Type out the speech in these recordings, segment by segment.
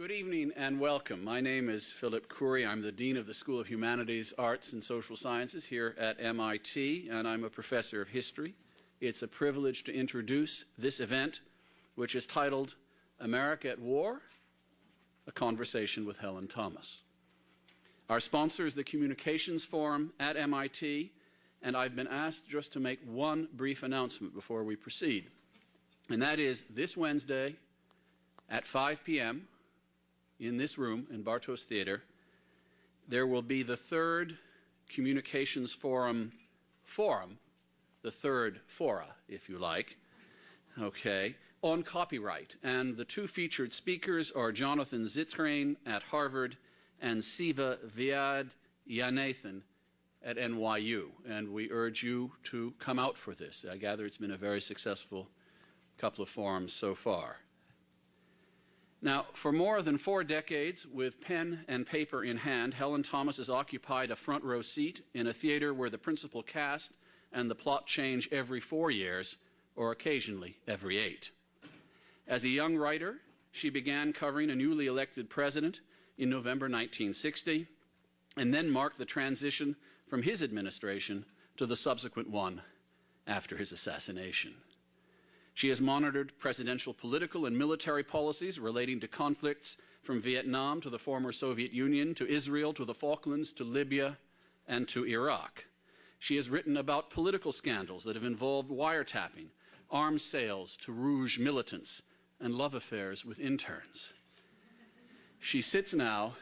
Good evening and welcome. My name is Philip Khoury. I'm the Dean of the School of Humanities, Arts, and Social Sciences here at MIT, and I'm a professor of history. It's a privilege to introduce this event, which is titled America at War, a conversation with Helen Thomas. Our sponsor is the Communications Forum at MIT, and I've been asked just to make one brief announcement before we proceed. And that is this Wednesday at 5 p.m., in this room in Bartos Theater, there will be the third Communications Forum forum, the third fora, if you like, okay, on copyright. And the two featured speakers are Jonathan Zittrain at Harvard and Siva Vyad Yanathan at NYU. And we urge you to come out for this. I gather it's been a very successful couple of forums so far. Now, for more than four decades, with pen and paper in hand, Helen Thomas has occupied a front row seat in a theater where the principal cast and the plot change every four years, or occasionally every eight. As a young writer, she began covering a newly elected president in November 1960, and then marked the transition from his administration to the subsequent one after his assassination. She has monitored presidential political and military policies relating to conflicts from Vietnam to the former Soviet Union, to Israel, to the Falklands, to Libya, and to Iraq. She has written about political scandals that have involved wiretapping, arms sales to Rouge militants, and love affairs with interns. She sits now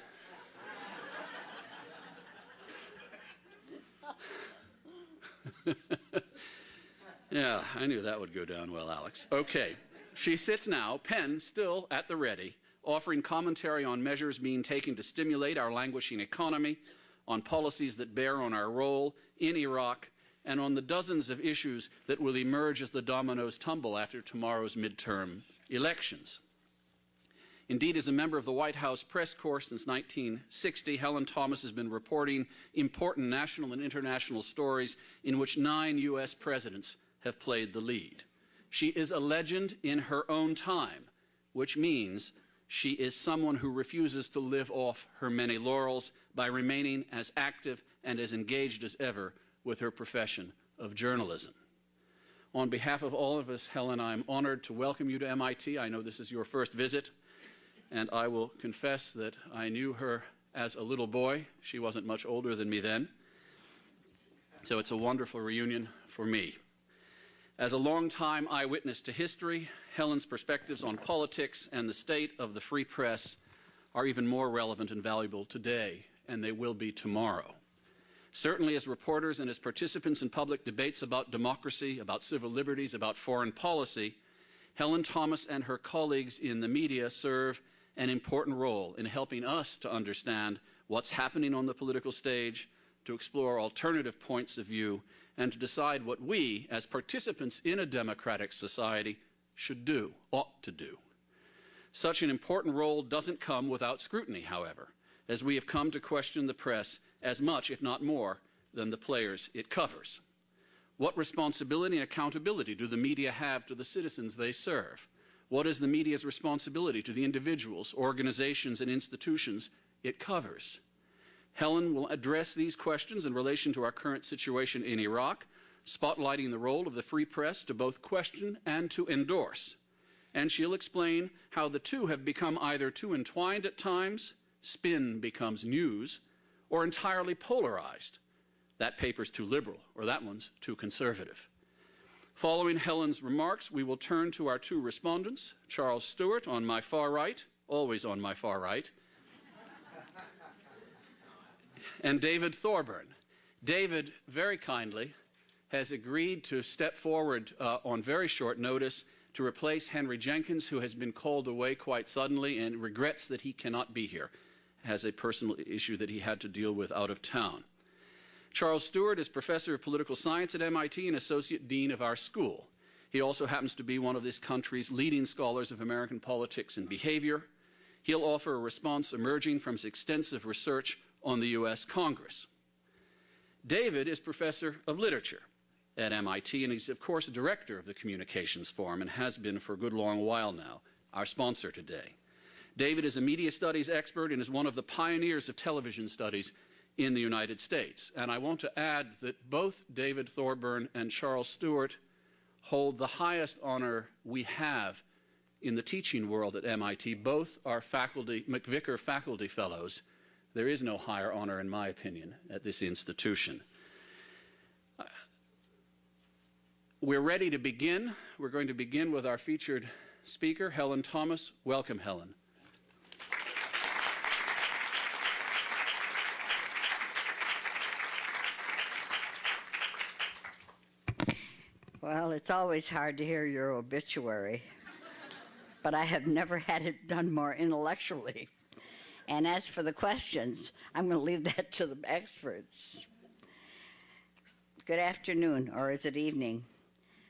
Yeah, I knew that would go down well, Alex. Okay. She sits now, pen still at the ready, offering commentary on measures being taken to stimulate our languishing economy, on policies that bear on our role in Iraq, and on the dozens of issues that will emerge as the dominoes tumble after tomorrow's midterm elections. Indeed, as a member of the White House press corps since 1960, Helen Thomas has been reporting important national and international stories in which nine U.S. presidents have played the lead. She is a legend in her own time, which means she is someone who refuses to live off her many laurels by remaining as active and as engaged as ever with her profession of journalism. On behalf of all of us, Helen, I'm honored to welcome you to MIT. I know this is your first visit, and I will confess that I knew her as a little boy. She wasn't much older than me then. So it's a wonderful reunion for me. As a longtime eyewitness to history, Helen's perspectives on politics and the state of the free press are even more relevant and valuable today, and they will be tomorrow. Certainly, as reporters and as participants in public debates about democracy, about civil liberties, about foreign policy, Helen Thomas and her colleagues in the media serve an important role in helping us to understand what's happening on the political stage, to explore alternative points of view, and to decide what we, as participants in a democratic society, should do, ought to do. Such an important role doesn't come without scrutiny, however, as we have come to question the press as much, if not more, than the players it covers. What responsibility and accountability do the media have to the citizens they serve? What is the media's responsibility to the individuals, organizations, and institutions it covers? Helen will address these questions in relation to our current situation in Iraq, spotlighting the role of the free press to both question and to endorse. And she'll explain how the two have become either too entwined at times, spin becomes news, or entirely polarized. That paper's too liberal, or that one's too conservative. Following Helen's remarks, we will turn to our two respondents, Charles Stewart on my far right, always on my far right, and David Thorburn. David, very kindly, has agreed to step forward uh, on very short notice to replace Henry Jenkins, who has been called away quite suddenly and regrets that he cannot be here, has a personal issue that he had to deal with out of town. Charles Stewart is professor of political science at MIT and associate dean of our school. He also happens to be one of this country's leading scholars of American politics and behavior. He'll offer a response emerging from his extensive research on the U.S. Congress. David is professor of literature at MIT, and he's, of course, a director of the Communications Forum and has been for a good long while now, our sponsor today. David is a media studies expert and is one of the pioneers of television studies in the United States. And I want to add that both David Thorburn and Charles Stewart hold the highest honor we have in the teaching world at MIT. Both are faculty, MacVicar Faculty Fellows. There is no higher honor, in my opinion, at this institution. We're ready to begin. We're going to begin with our featured speaker, Helen Thomas. Welcome, Helen. Well, it's always hard to hear your obituary, but I have never had it done more intellectually. And as for the questions, I'm going to leave that to the experts. Good afternoon, or is it evening?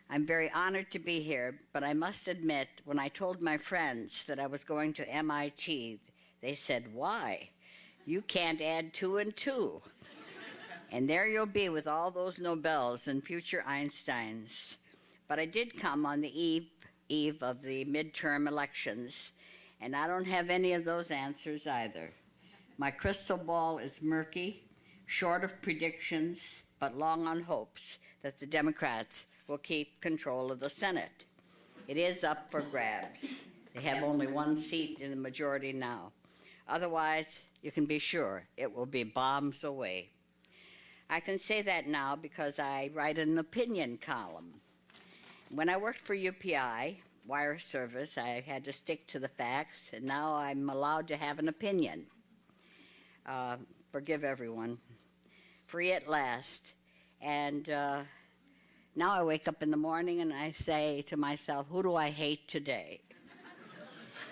I'm very honored to be here, but I must admit, when I told my friends that I was going to MIT, they said, Why? You can't add two and two. and there you'll be with all those Nobels and future Einsteins. But I did come on the eve, eve of the midterm elections, and I don't have any of those answers either. My crystal ball is murky, short of predictions, but long on hopes that the Democrats will keep control of the Senate. It is up for grabs. They have only one seat in the majority now. Otherwise, you can be sure it will be bombs away. I can say that now because I write an opinion column. When I worked for UPI, wire service, I had to stick to the facts, and now I'm allowed to have an opinion. Uh, forgive everyone. Free at last. And uh, now I wake up in the morning and I say to myself, who do I hate today?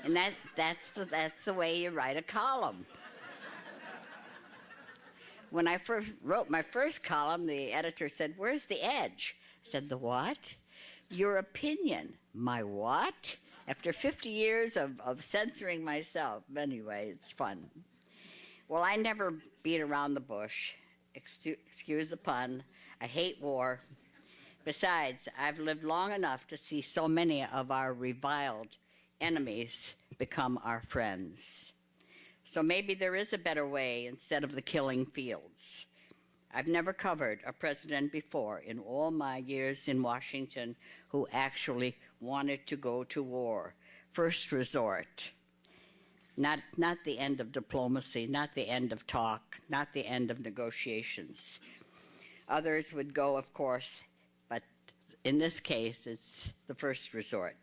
and that, that's, the, that's the way you write a column. when I first wrote my first column, the editor said, Where's the edge? I said, The what? Your opinion. My what? After 50 years of, of censoring myself. Anyway, it's fun. Well, I never beat around the bush. Excuse the pun. I hate war. Besides, I've lived long enough to see so many of our reviled enemies become our friends. So maybe there is a better way instead of the killing fields. I've never covered a president before in all my years in Washington who actually wanted to go to war. First resort. Not, not the end of diplomacy, not the end of talk, not the end of negotiations. Others would go, of course, but in this case, it's the first resort.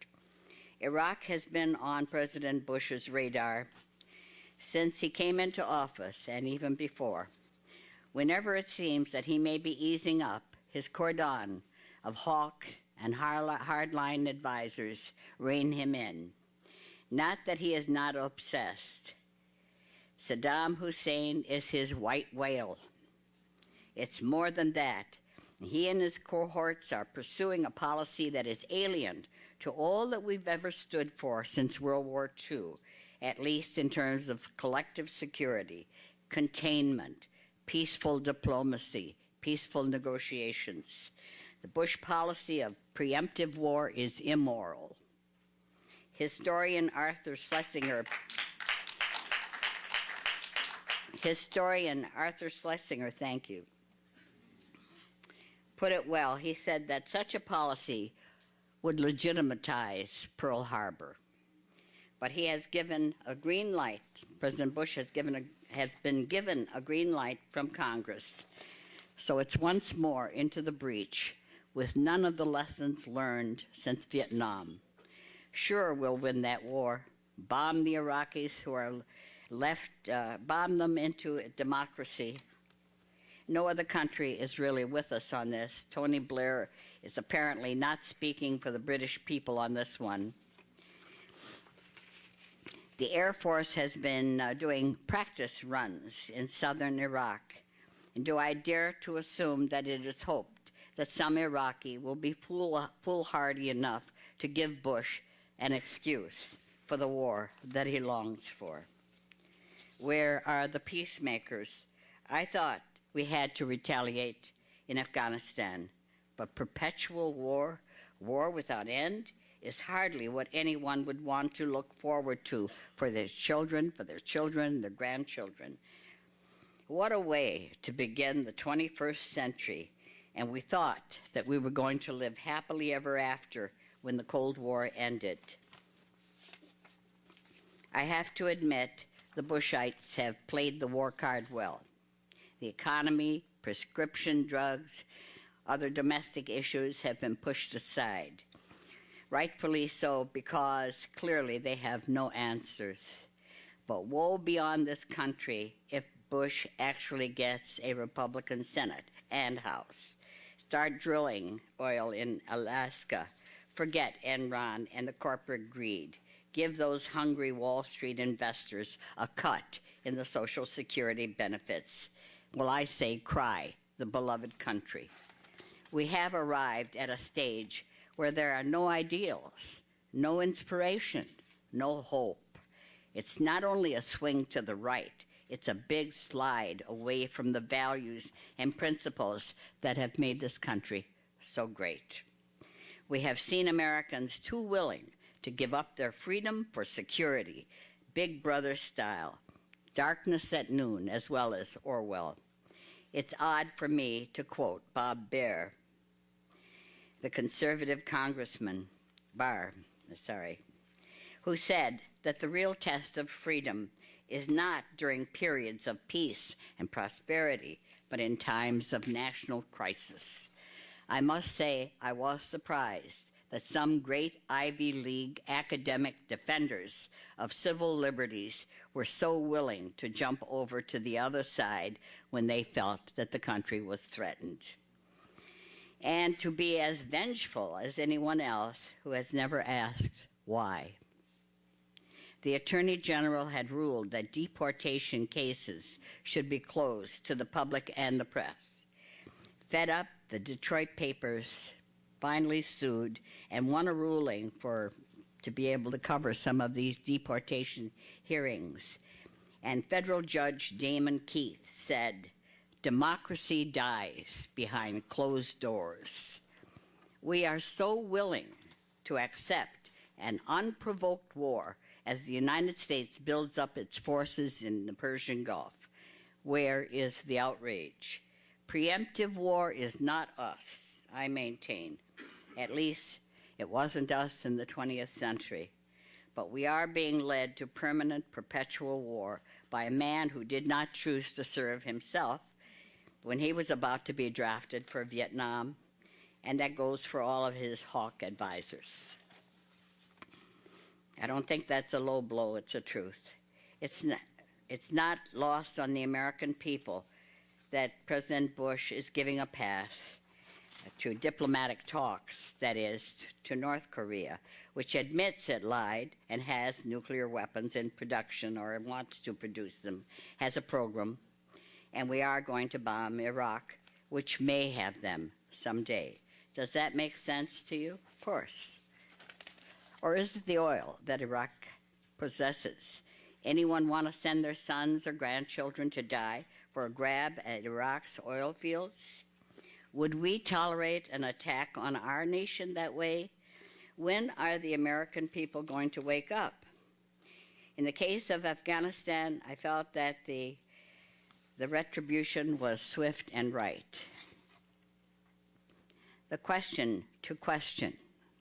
Iraq has been on President Bush's radar since he came into office and even before. Whenever it seems that he may be easing up, his cordon of hawk and hardline advisors rein him in. Not that he is not obsessed. Saddam Hussein is his white whale. It's more than that. He and his cohorts are pursuing a policy that is alien to all that we've ever stood for since World War II, at least in terms of collective security, containment, peaceful diplomacy, peaceful negotiations. The Bush policy of preemptive war is immoral. Historian Arthur Schlesinger Historian Arthur Schlesinger, thank you, put it well. He said that such a policy would legitimize Pearl Harbor. But he has given a green light. President Bush has given a, has been given a green light from Congress. So it's once more into the breach with none of the lessons learned since Vietnam. Sure, we'll win that war, bomb the Iraqis who are left, uh, bomb them into democracy, no other country is really with us on this. Tony Blair is apparently not speaking for the British people on this one. The Air Force has been uh, doing practice runs in southern Iraq. And do I dare to assume that it is hoped that some Iraqi will be fool- foolhardy enough to give Bush an excuse for the war that he longs for? Where are the peacemakers? I thought we had to retaliate in Afghanistan. But perpetual war, war without end, is hardly what anyone would want to look forward to for their children, for their children, their grandchildren. What a way to begin the 21st century, and we thought that we were going to live happily ever after when the Cold War ended. I have to admit, the Bushites have played the war card well. The economy, prescription drugs, other domestic issues have been pushed aside. Rightfully so, because clearly they have no answers. But woe be on this country if Bush actually gets a Republican Senate and House. Start drilling oil in Alaska. Forget Enron and the corporate greed. Give those hungry Wall Street investors a cut in the Social Security benefits. Well, I say cry, the beloved country. We have arrived at a stage where there are no ideals, no inspiration, no hope. It's not only a swing to the right, it's a big slide away from the values and principles that have made this country so great. We have seen Americans too willing to give up their freedom for security, Big Brother style, darkness at noon, as well as Orwell. It's odd for me to quote Bob Baer, the conservative congressman, Barr, sorry, who said that the real test of freedom is not during periods of peace and prosperity, but in times of national crisis. I must say I was surprised that some great Ivy League academic defenders of civil liberties were so willing to jump over to the other side when they felt that the country was threatened. And to be as vengeful as anyone else who has never asked why. The Attorney General had ruled that deportation cases should be closed to the public and the press. Fed up, the Detroit papers finally sued and won a ruling for to be able to cover some of these deportation hearings. And federal judge Damon Keith said, democracy dies behind closed doors. We are so willing to accept an unprovoked war as the United States builds up its forces in the Persian Gulf. Where is the outrage? Preemptive war is not us, I maintain. At least it wasn't us in the 20th century. But we are being led to permanent, perpetual war by a man who did not choose to serve himself when he was about to be drafted for Vietnam, and that goes for all of his hawk advisors. I don't think that's a low blow, it's a truth. It's not, it's not lost on the American people that President Bush is giving a pass to diplomatic talks, that is, to North Korea, which admits it lied and has nuclear weapons in production or wants to produce them, has a program, and we are going to bomb Iraq, which may have them someday. Does that make sense to you? Of course. Or is it the oil that Iraq possesses? Anyone want to send their sons or grandchildren to die for a grab at Iraq's oil fields? Would we tolerate an attack on our nation that way? When are the American people going to wake up? In the case of Afghanistan, I felt that the, the retribution was swift and right. The question to question,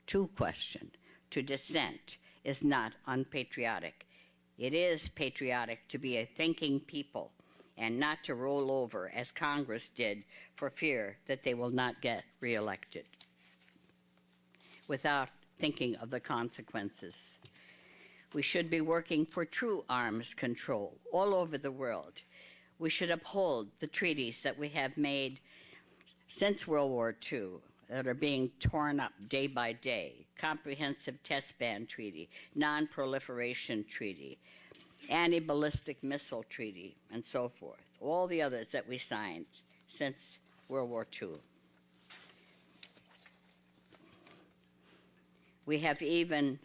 to question, to dissent is not unpatriotic. It is patriotic to be a thinking people and not to roll over as Congress did for fear that they will not get reelected without thinking of the consequences. We should be working for true arms control all over the world. We should uphold the treaties that we have made since World War II that are being torn up day by day. Comprehensive Test Ban Treaty, Non-Proliferation Treaty, Anti-Ballistic Missile Treaty, and so forth. All the others that we signed since World War II. We have even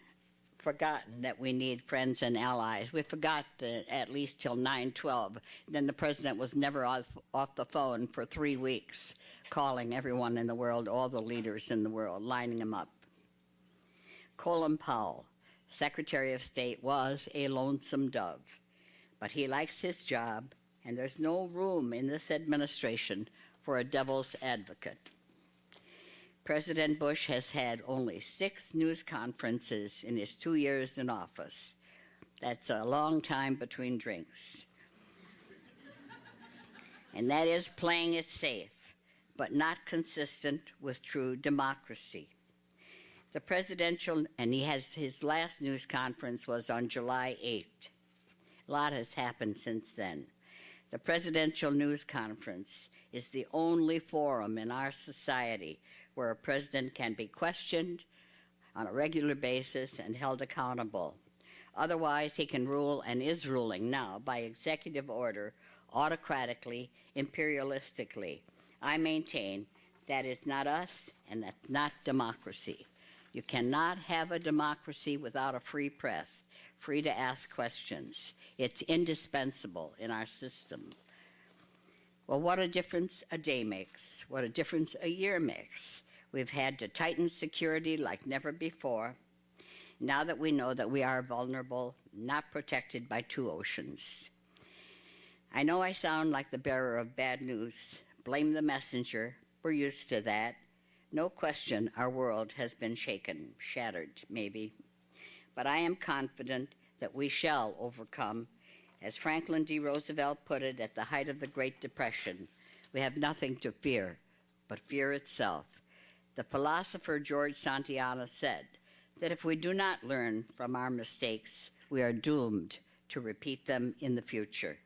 forgotten that we need friends and allies. We forgot that at least till 9/12. Then the president was never off, off the phone for three weeks, calling everyone in the world, all the leaders in the world, lining them up. Colin Powell, Secretary of State, was a lonesome dove, but he likes his job, and there's no room in this administration for a devil's advocate. President Bush has had only six news conferences in his two years in office. That's a long time between drinks. and that is playing it safe, but not consistent with true democracy. The presidential, and he has his last news conference was on July 8th. A lot has happened since then. The presidential news conference is the only forum in our society where a president can be questioned on a regular basis and held accountable. Otherwise, he can rule and is ruling now by executive order, autocratically, imperialistically. I maintain that is not us and that's not democracy. You cannot have a democracy without a free press, free to ask questions. It's indispensable in our system. Well, what a difference a day makes, what a difference a year makes. We've had to tighten security like never before. Now that we know that we are vulnerable, not protected by two oceans. I know I sound like the bearer of bad news. Blame the messenger. We're used to that. No question our world has been shaken, shattered, maybe. But I am confident that we shall overcome. As Franklin D. Roosevelt put it at the height of the Great Depression, we have nothing to fear but fear itself. The philosopher George Santayana said that if we do not learn from our mistakes, we are doomed to repeat them in the future.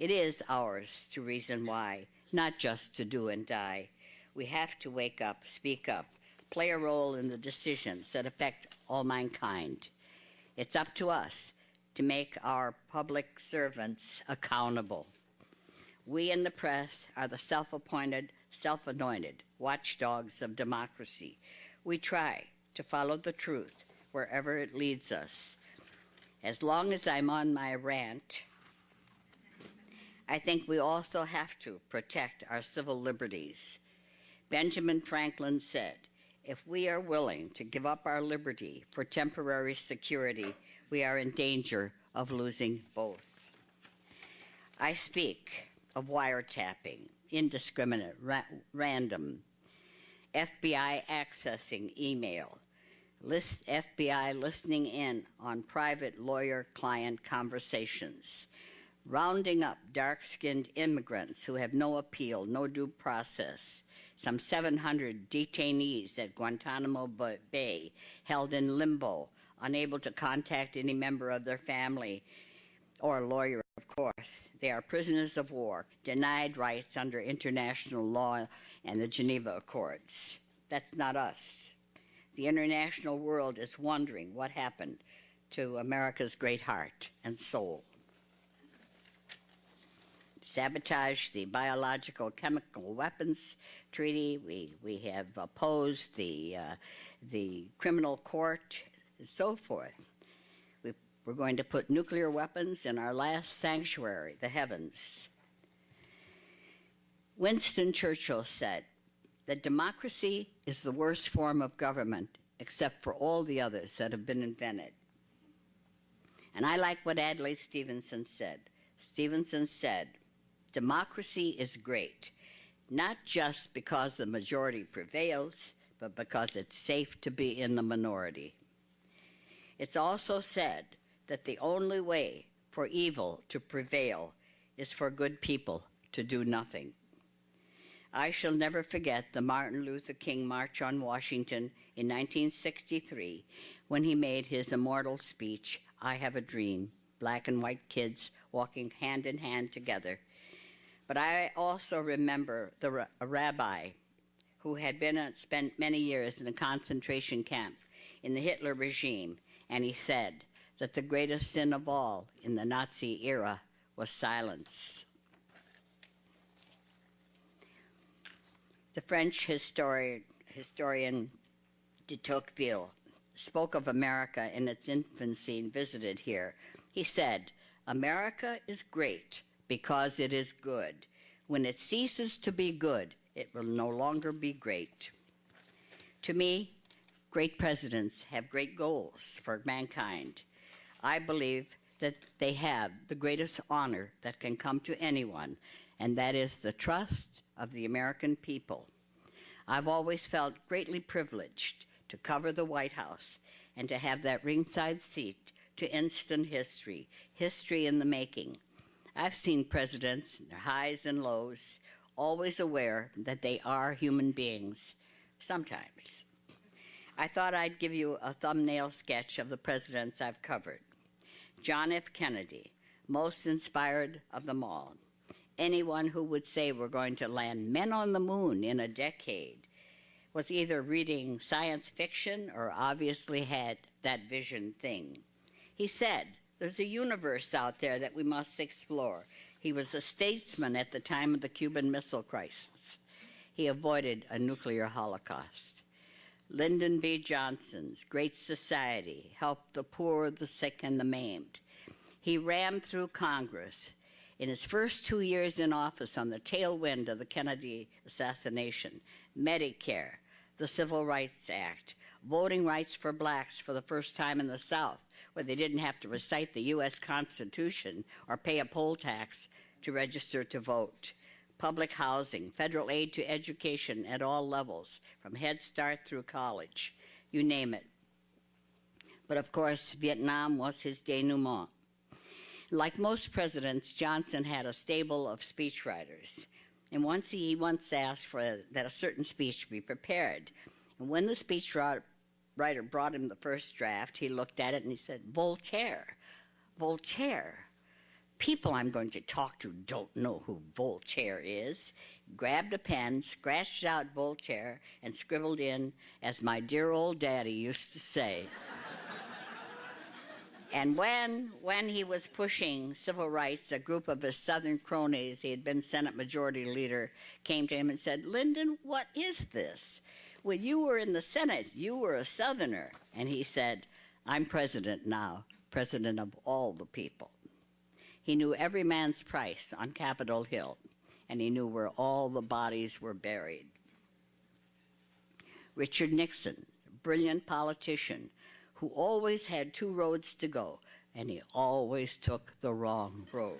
It is ours to reason why, not just to do and die. We have to wake up, speak up, play a role in the decisions that affect all mankind. It's up to us to make our public servants accountable. We in the press are the self appointed, self anointed watchdogs of democracy. We try to follow the truth wherever it leads us. As long as I'm on my rant, I think we also have to protect our civil liberties. Benjamin Franklin said, if we are willing to give up our liberty for temporary security, we are in danger of losing both. I speak of wiretapping, indiscriminate, ra random, FBI accessing email, list FBI listening in on private lawyer-client conversations, rounding up dark-skinned immigrants who have no appeal, no due process, some 700 detainees at Guantanamo Bay held in limbo, unable to contact any member of their family or lawyer, of course. They are prisoners of war, denied rights under international law and the Geneva Accords. That's not us. The international world is wondering what happened to America's great heart and soul sabotage the biological chemical weapons treaty. We, we have opposed the, uh, the criminal court and so forth. We, we're going to put nuclear weapons in our last sanctuary, the heavens. Winston Churchill said that democracy is the worst form of government except for all the others that have been invented. And I like what Adlai Stevenson said. Stevenson said, democracy is great, not just because the majority prevails, but because it's safe to be in the minority. It's also said that the only way for evil to prevail is for good people to do nothing. I shall never forget the Martin Luther King March on Washington in 1963 when he made his immortal speech, I Have a Dream, black and white kids walking hand in hand together but I also remember the rabbi who had been spent many years in a concentration camp in the Hitler regime, and he said that the greatest sin of all in the Nazi era was silence. The French historian, historian de Tocqueville spoke of America in its infancy and visited here. He said, America is great because it is good. When it ceases to be good, it will no longer be great. To me, Great presidents have great goals for mankind. I believe that they have the greatest honor that can come to anyone, and that is the trust of the American people. I've always felt greatly privileged to cover the White House and to have that ringside seat to instant history, history in the making. I've seen presidents, their highs and lows, always aware that they are human beings, sometimes. I thought I'd give you a thumbnail sketch of the presidents I've covered. John F. Kennedy, most inspired of them all. Anyone who would say we're going to land men on the moon in a decade was either reading science fiction or obviously had that vision thing. He said, There's a universe out there that we must explore. He was a statesman at the time of the Cuban Missile Crisis. He avoided a nuclear holocaust. Lyndon B. Johnson's Great Society helped the poor, the sick, and the maimed. He rammed through Congress in his first two years in office on the tailwind of the Kennedy assassination, Medicare, the Civil Rights Act, voting rights for blacks for the first time in the South, where they didn't have to recite the U.S. Constitution or pay a poll tax to register to vote public housing, federal aid to education at all levels, from Head Start through college, you name it. But of course, Vietnam was his denouement. Like most presidents, Johnson had a stable of speechwriters. And once he once asked for that a certain speech be prepared. And when the speechwriter brought him the first draft, he looked at it and he said, Voltaire. Voltaire people I'm going to talk to don't know who Voltaire is. Grabbed a pen, scratched out Voltaire, and scribbled in, as my dear old daddy used to say. and when, when he was pushing civil rights, a group of his Southern cronies, he had been Senate Majority Leader, came to him and said, Lyndon, what is this? When you were in the Senate, you were a Southerner. And he said, I'm president now, president of all the people. He knew every man's price on Capitol Hill, and he knew where all the bodies were buried. Richard Nixon, brilliant politician, who always had two roads to go, and he always took the wrong road.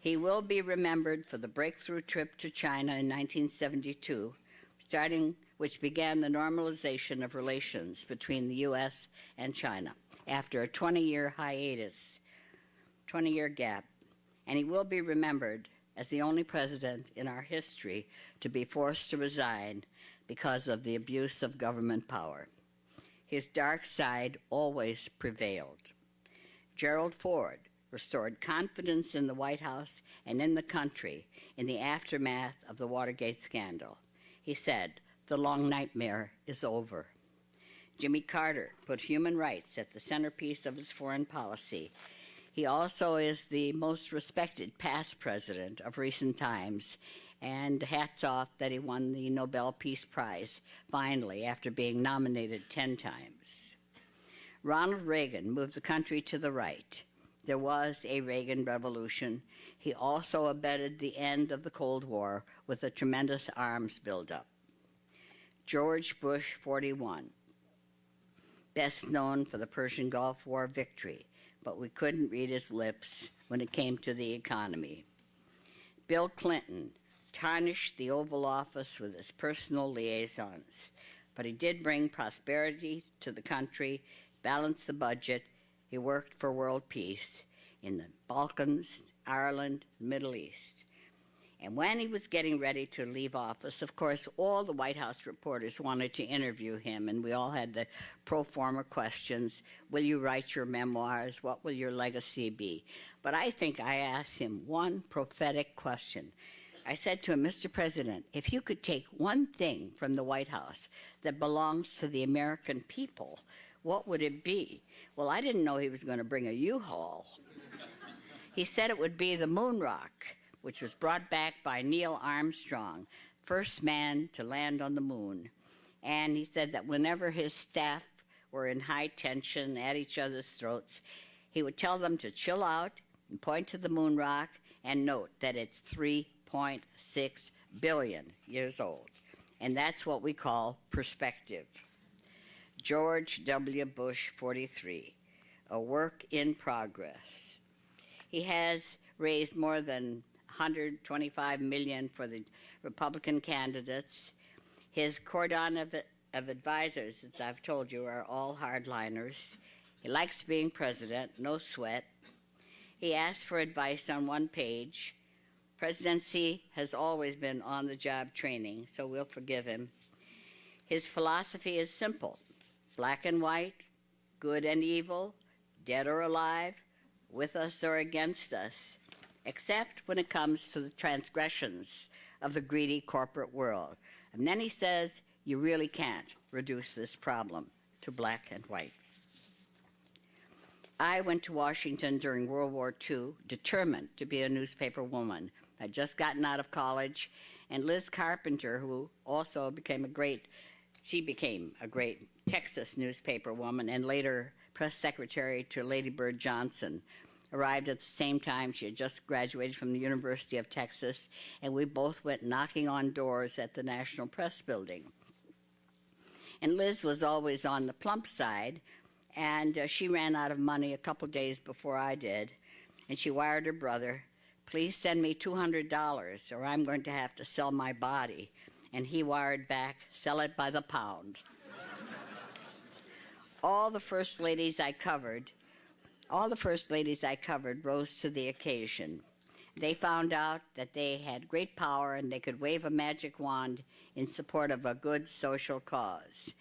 He will be remembered for the breakthrough trip to China in 1972, starting which began the normalization of relations between the U.S. and China after a 20-year hiatus 20 year gap, and he will be remembered as the only president in our history to be forced to resign because of the abuse of government power. His dark side always prevailed. Gerald Ford restored confidence in the White House and in the country in the aftermath of the Watergate scandal. He said, The long nightmare is over. Jimmy Carter put human rights at the centerpiece of his foreign policy he also is the most respected past president of recent times, and hats off that he won the Nobel Peace Prize finally after being nominated 10 times. Ronald Reagan moved the country to the right. There was a Reagan revolution. He also abetted the end of the Cold War with a tremendous arms buildup. George Bush 41, best known for the Persian Gulf War victory, but we couldn't read his lips when it came to the economy. Bill Clinton tarnished the Oval Office with his personal liaisons, but he did bring prosperity to the country, balanced the budget. He worked for world peace in the Balkans, Ireland, Middle East. And when he was getting ready to leave office, of course, all the White House reporters wanted to interview him, and we all had the pro forma questions Will you write your memoirs? What will your legacy be? But I think I asked him one prophetic question. I said to him, Mr. President, if you could take one thing from the White House that belongs to the American people, what would it be? Well, I didn't know he was going to bring a U Haul. he said it would be the moon rock which was brought back by Neil Armstrong, first man to land on the moon. And he said that whenever his staff were in high tension at each other's throats, he would tell them to chill out and point to the moon rock and note that it's 3.6 billion years old. And that's what we call perspective. George W. Bush 43, a work in progress. He has raised more than 125 million for the Republican candidates. His cordon of, of advisors, as I've told you, are all hardliners. He likes being president, no sweat. He asks for advice on one page. Presidency has always been on the job training, so we'll forgive him. His philosophy is simple black and white, good and evil, dead or alive, with us or against us, except when it comes to the transgressions of the greedy corporate world. And then he says, you really can't reduce this problem to black and white. I went to Washington during World War II, determined to be a newspaper woman. I'd just gotten out of college, and Liz Carpenter, who also became a great, she became a great Texas newspaper woman and later press secretary to Lady Bird Johnson, arrived at the same time. She had just graduated from the University of Texas, and we both went knocking on doors at the National Press Building. And Liz was always on the plump side, and uh, she ran out of money a couple days before I did. And she wired her brother, Please send me $200 or I'm going to have to sell my body. And he wired back, Sell it by the pound. all the first ladies I covered all the first ladies I covered rose to the occasion. They found out that they had great power and they could wave a magic wand in support of a good social cause.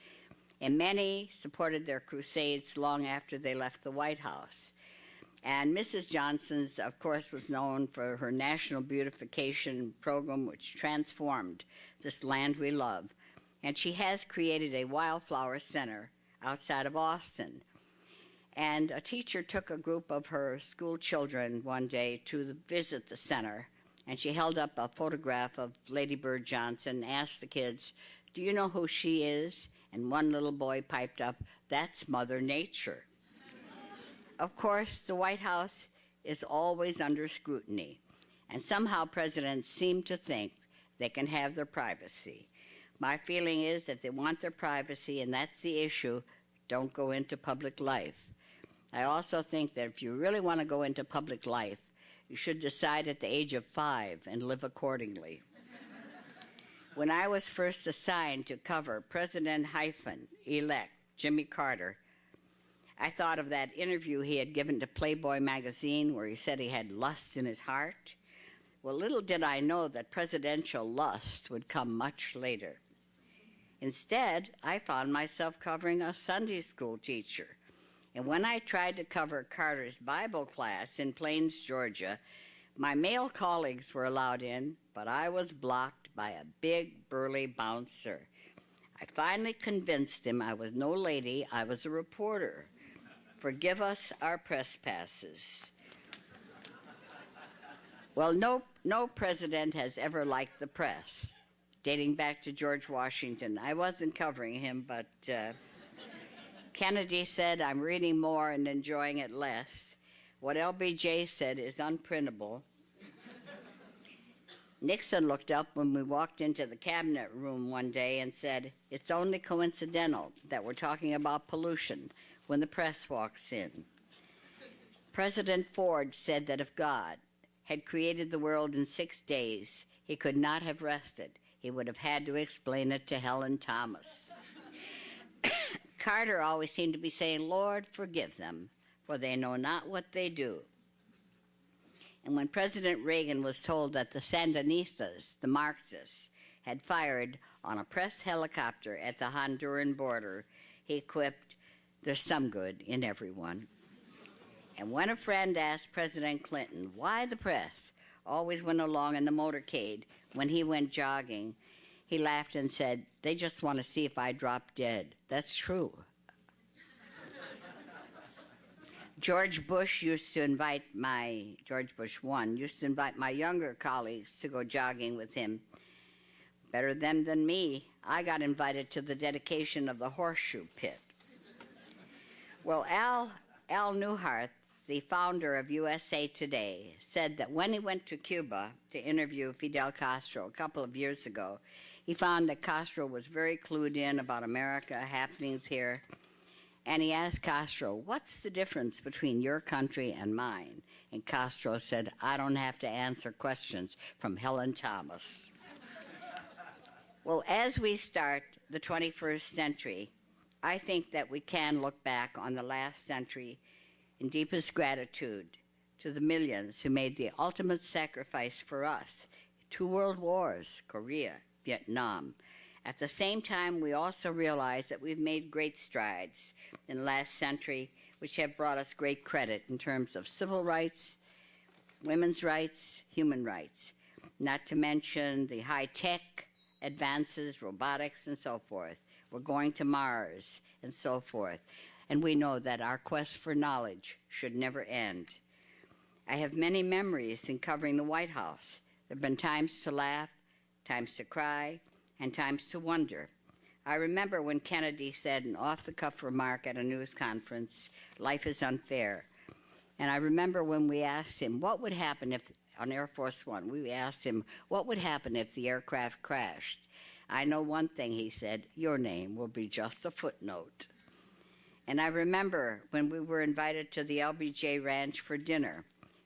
And many supported their crusades long after they left the White House. And Mrs. Johnson's, of course, was known for her national beautification program, which transformed this land we love. And she has created a wildflower center outside of Austin and a teacher took a group of her school children one day to visit the center, and she held up a photograph of Lady Bird Johnson, and asked the kids, Do you know who she is? And one little boy piped up, That's Mother Nature. of course, the White House is always under scrutiny, and somehow presidents seem to think they can have their privacy. My feeling is if they want their privacy, and that's the issue, don't go into public life. I also think that if you really want to go into public life, you should decide at the age of five and live accordingly. when I was first assigned to cover President hyphen elect Jimmy Carter, I thought of that interview he had given to Playboy magazine where he said he had lust in his heart. Well, little did I know that presidential lust would come much later. Instead, I found myself covering a Sunday school teacher and when I tried to cover Carter's Bible class in Plains, Georgia, my male colleagues were allowed in, but I was blocked by a big, burly bouncer. I finally convinced him I was no lady, I was a reporter. Forgive us our press passes. Well, no, no president has ever liked the press, dating back to George Washington. I wasn't covering him, but. Uh, Kennedy said, I'm reading more and enjoying it less. What LBJ said is unprintable. Nixon looked up when we walked into the cabinet room one day and said, It's only coincidental that we're talking about pollution when the press walks in. President Ford said that if God had created the world in six days, he could not have rested. He would have had to explain it to Helen Thomas. Carter always seemed to be saying, Lord, forgive them, for they know not what they do. And when President Reagan was told that the Sandinistas, the Marxists, had fired on a press helicopter at the Honduran border, he quipped, There's some good in everyone. And when a friend asked President Clinton why the press always went along in the motorcade when he went jogging, he laughed and said, They just want to see if I drop dead. That's true. George Bush used to invite my, George Bush 1, used to invite my younger colleagues to go jogging with him. Better them than me. I got invited to the dedication of the horseshoe pit. Well, Al, Al Neuharth, the founder of USA Today, said that when he went to Cuba to interview Fidel Castro a couple of years ago, He found that Castro was very clued in about America, happenings here, and he asked Castro, What's the difference between your country and mine? And Castro said, I don't have to answer questions from Helen Thomas. well, as we start the 21st century, I think that we can look back on the last century in deepest gratitude to the millions who made the ultimate sacrifice for us two world wars, Korea, Vietnam. At the same time, we also realize that we've made great strides in the last century, which have brought us great credit in terms of civil rights, women's rights, human rights, not to mention the high tech advances, robotics, and so forth. We're going to Mars and so forth. And we know that our quest for knowledge should never end. I have many memories in covering the White House. There have been times to laugh, times to cry, and times to wonder. I remember when Kennedy said an off the cuff remark at a news conference, life is unfair. And I remember when we asked him what would happen if, on Air Force One, we asked him what would happen if the aircraft crashed. I know one thing, he said, your name will be just a footnote. And I remember when we were invited to the LBJ Ranch for dinner,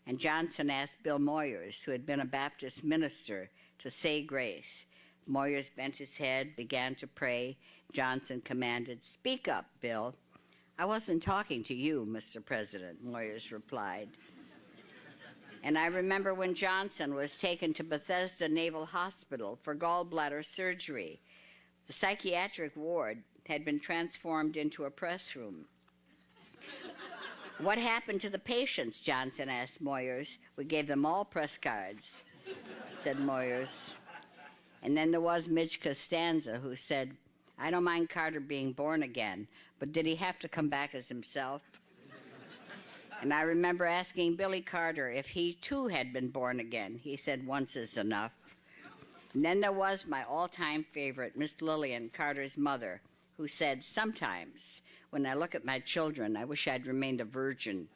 and Johnson asked Bill Moyers, who had been a Baptist minister, to say grace. Moyers bent his head, began to pray. Johnson commanded, Speak up, Bill. I wasn't talking to you, Mr. President, Moyers replied. and I remember when Johnson was taken to Bethesda Naval Hospital for gallbladder surgery. The psychiatric ward had been transformed into a press room. what happened to the patients? Johnson asked Moyers. We gave them all press cards, said Moyers. And then there was Midge Costanza, who said, I don't mind Carter being born again, but did he have to come back as himself? and I remember asking Billy Carter if he too had been born again. He said, once is enough. And then there was my all time favorite, Miss Lillian, Carter's mother, who said, Sometimes when I look at my children, I wish I'd remained a virgin.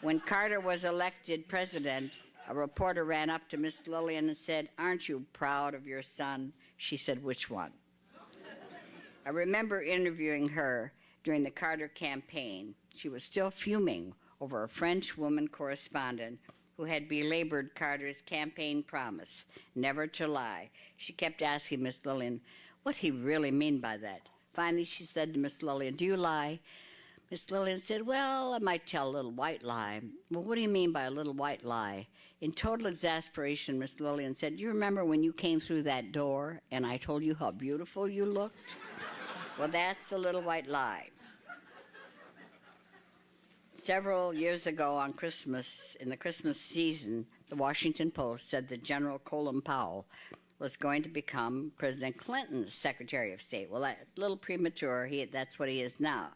when Carter was elected president, a reporter ran up to Miss Lillian and said, Aren't you proud of your son? She said, Which one? I remember interviewing her during the Carter campaign. She was still fuming over a French woman correspondent who had belabored Carter's campaign promise, never to lie. She kept asking Miss Lillian what he really mean by that. Finally, she said to Miss Lillian, Do you lie? Miss Lillian said, Well, I might tell a little white lie. Well, what do you mean by a little white lie? In total exasperation, Miss Lillian said, Do you remember when you came through that door and I told you how beautiful you looked? well, that's a little white lie. Several years ago on Christmas, in the Christmas season, the Washington Post said that General Colin Powell was going to become President Clinton's Secretary of State. Well, a little premature. He, that's what he is now.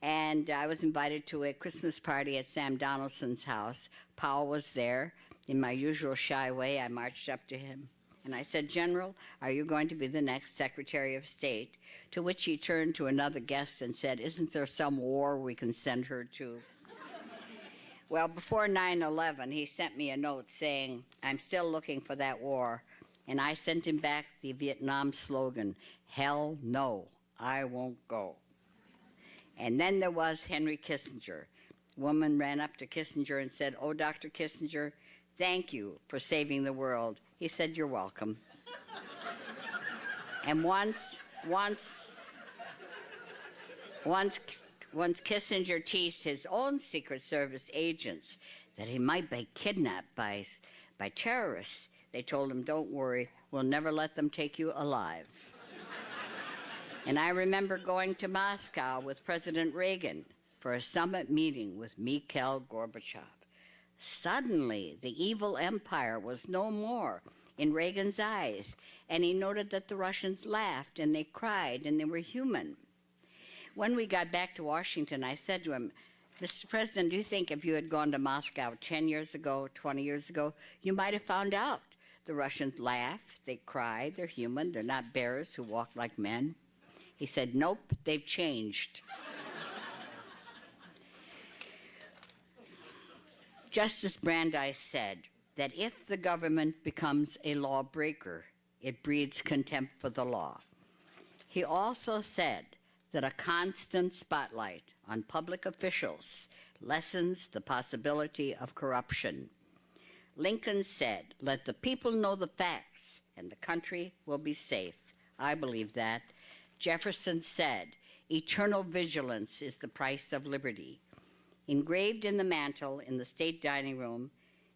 And I was invited to a Christmas party at Sam Donaldson's house. Powell was there. In my usual shy way, I marched up to him and I said, General, are you going to be the next Secretary of State? To which he turned to another guest and said, Isn't there some war we can send her to? well, before 9 11, he sent me a note saying, I'm still looking for that war. And I sent him back the Vietnam slogan, Hell no, I won't go. And then there was Henry Kissinger. woman ran up to Kissinger and said, Oh, Dr. Kissinger, thank you for saving the world. He said, You're welcome. and once, once, once, once Kissinger teased his own Secret Service agents that he might be kidnapped by, by terrorists. They told him, Don't worry, we'll never let them take you alive. And I remember going to Moscow with President Reagan for a summit meeting with Mikhail Gorbachev. Suddenly, the evil empire was no more in Reagan's eyes, and he noted that the Russians laughed and they cried and they were human. When we got back to Washington, I said to him, Mr. President, do you think if you had gone to Moscow 10 years ago, 20 years ago, you might have found out? The Russians laugh, they cry, they're human, they're not bears who walk like men. He said, Nope, they've changed. Justice Brandeis said that if the government becomes a lawbreaker, it breeds contempt for the law. He also said that a constant spotlight on public officials lessens the possibility of corruption. Lincoln said, Let the people know the facts, and the country will be safe. I believe that. Jefferson said, Eternal vigilance is the price of liberty. Engraved in the mantel in the state dining room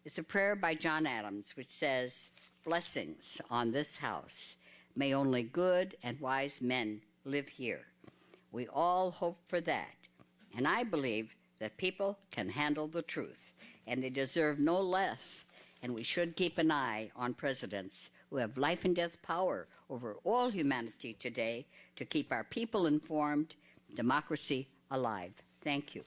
is a prayer by John Adams, which says, Blessings on this house. May only good and wise men live here. We all hope for that. And I believe that people can handle the truth, and they deserve no less. And we should keep an eye on presidents who have life and death power over all humanity today to keep our people informed, democracy alive. Thank you.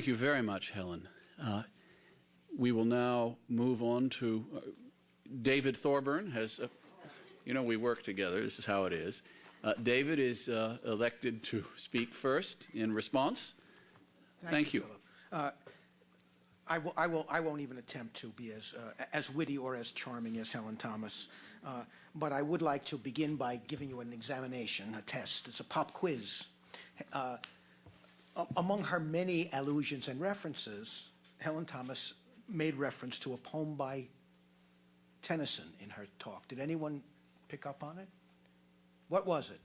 Thank you very much, Helen. Uh, we will now move on to uh, David Thorburn has, uh, you know, we work together. This is how it is. Uh, David is uh, elected to speak first in response. Thank, you. Philip. Uh, I, will, I, will, I won't even attempt to be as, as witty or as charming as Helen Thomas, uh, but I would like to begin by giving you an examination, a test. It's a pop quiz. Among her many allusions and references, Helen Thomas made reference to a poem by Tennyson in her talk. Did anyone pick up on it? What was it?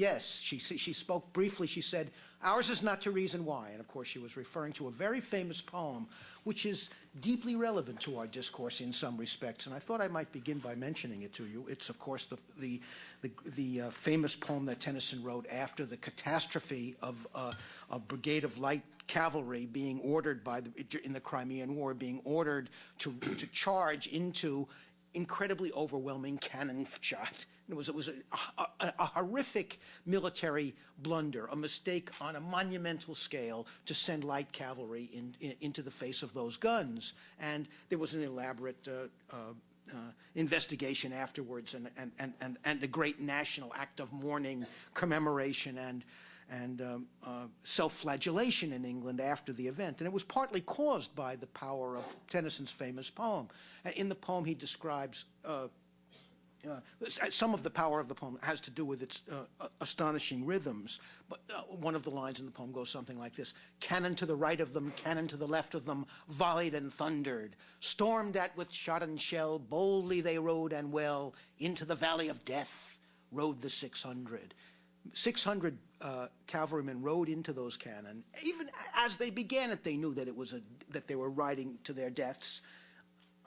Yes, she, she spoke briefly. She said, Ours is not to reason why. And of course, she was referring to a very famous poem, which is deeply relevant to our discourse in some respects. And I thought I might begin by mentioning it to you. It's, of course, the, the, the, the uh, famous poem that Tennyson wrote after the catastrophe of uh, a brigade of light cavalry being ordered by the, in the Crimean War, being ordered to, to charge into incredibly overwhelming cannon shot. It was, it was a, a, a, horrific military blunder, a mistake on a monumental scale to send light cavalry in, in, into the face of those guns. And there was an elaborate uh, uh, uh, investigation afterwards and, and, and, and, and the great national act of mourning, commemoration, and, and um, uh, self-flagellation in England after the event. And it was partly caused by the power of Tennyson's famous poem. In the poem, he describes uh, uh, some of the power of the poem has to do with its uh, astonishing rhythms, but uh, one of the lines in the poem goes something like this Cannon to the right of them, cannon to the left of them, volleyed and thundered. Stormed at with shot and shell, boldly they rode and well, into the valley of death rode the 600. 600 uh, cavalrymen rode into those cannon. Even as they began it, they knew that it was a, that they were riding to their deaths.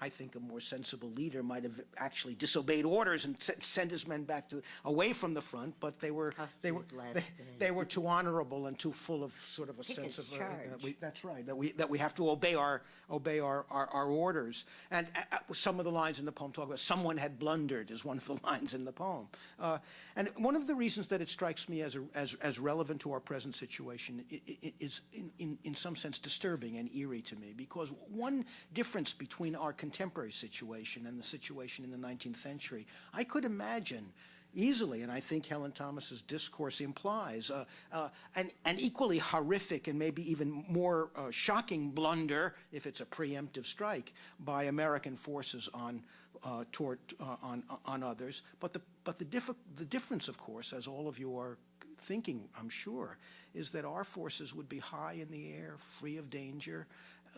I think a more sensible leader might have actually disobeyed orders and sent his men back to away from the front, but they were they were they, they, were too honorable and too full of sort of a sense of uh, we, that's right that we that we have to obey our obey our our, our orders. And uh, uh, some of the lines in the poem talk about someone had blundered is one of the lines in the poem. Uh, and one of the reasons that it strikes me as a, as as relevant to our present situation is in, in in some sense disturbing and eerie to me because one difference between our contemporary situation and the situation in the 19th century, I could imagine easily, and I think Helen Thomas's discourse implies, uh, uh, an, an, equally horrific and maybe even more uh, shocking blunder, if it's a preemptive strike, by American forces on uh, toward uh, on on others. But the but the, the difference, of course, as all of you are thinking, I'm sure, is that our forces would be high in the air, free of danger,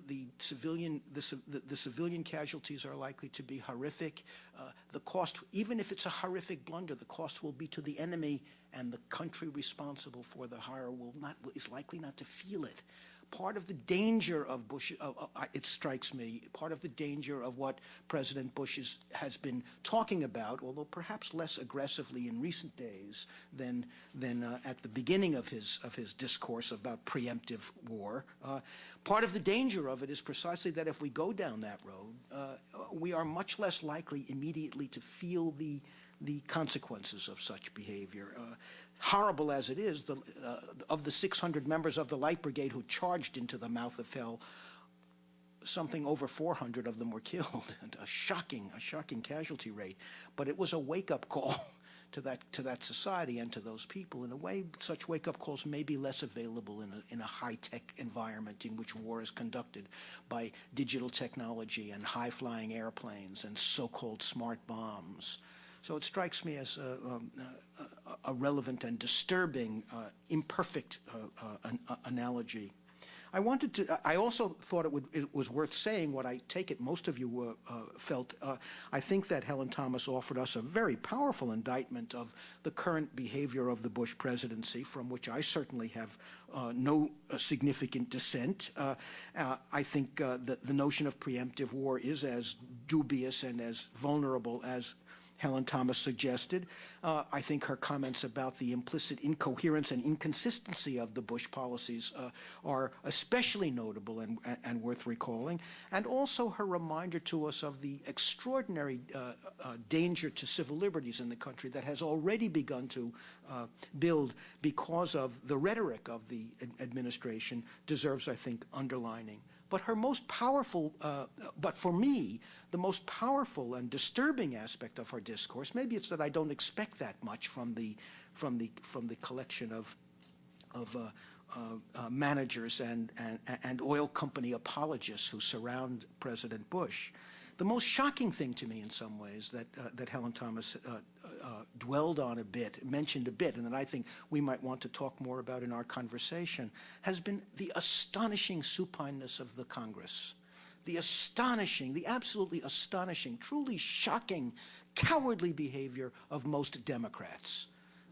the civilian the, the, the, civilian casualties are likely to be horrific. Uh, the cost, even if it's a horrific blunder, the cost will be to the enemy, and the country responsible for the horror will not is likely not to feel it part of the danger of Bush, uh, uh, it strikes me, part of the danger of what President Bush is, has been talking about, although perhaps less aggressively in recent days than, than uh, at the beginning of his, of his discourse about preemptive war. Uh, part of the danger of it is precisely that if we go down that road, uh, we are much less likely immediately to feel the the consequences of such behavior. Uh, horrible as it is, the, uh, of the 600 members of the Light Brigade who charged into the mouth of hell, something over 400 of them were killed, and a shocking, a shocking casualty rate. But it was a wake-up call to that to that society and to those people. In a way, such wake-up calls may be less available in a, in a high-tech environment in which war is conducted by digital technology and high-flying airplanes and so-called smart bombs. So it strikes me as a, um, a, a relevant and disturbing, uh, imperfect uh, uh, an, uh, analogy. I wanted to. I also thought it, would, it was worth saying what I take it most of you uh, uh, felt. Uh, I think that Helen Thomas offered us a very powerful indictment of the current behavior of the Bush presidency, from which I certainly have no significant dissent. I think that the notion of preemptive war is as dubious and as vulnerable as Helen Thomas suggested. Uh, I think her comments about the implicit incoherence and inconsistency of the Bush policies uh, are especially notable and, and, worth recalling, and also her reminder to us of the extraordinary uh, uh danger to civil liberties in the country that has already begun to uh, build because of the rhetoric of the administration deserves, I think, underlining. But her most powerful, uh, but for me, the most powerful and disturbing aspect of her discourse, maybe it's that I don't expect that much from the, from the, from the collection of, of uh, uh, uh managers and, and, and oil company apologists who surround President Bush. The most shocking thing to me in some ways that, uh, that Helen Thomas uh, dwelled on a bit, mentioned a bit, and that I think we might want to talk more about in our conversation, has been the astonishing supineness of the Congress. The astonishing, the absolutely astonishing, truly shocking, cowardly behavior of most Democrats.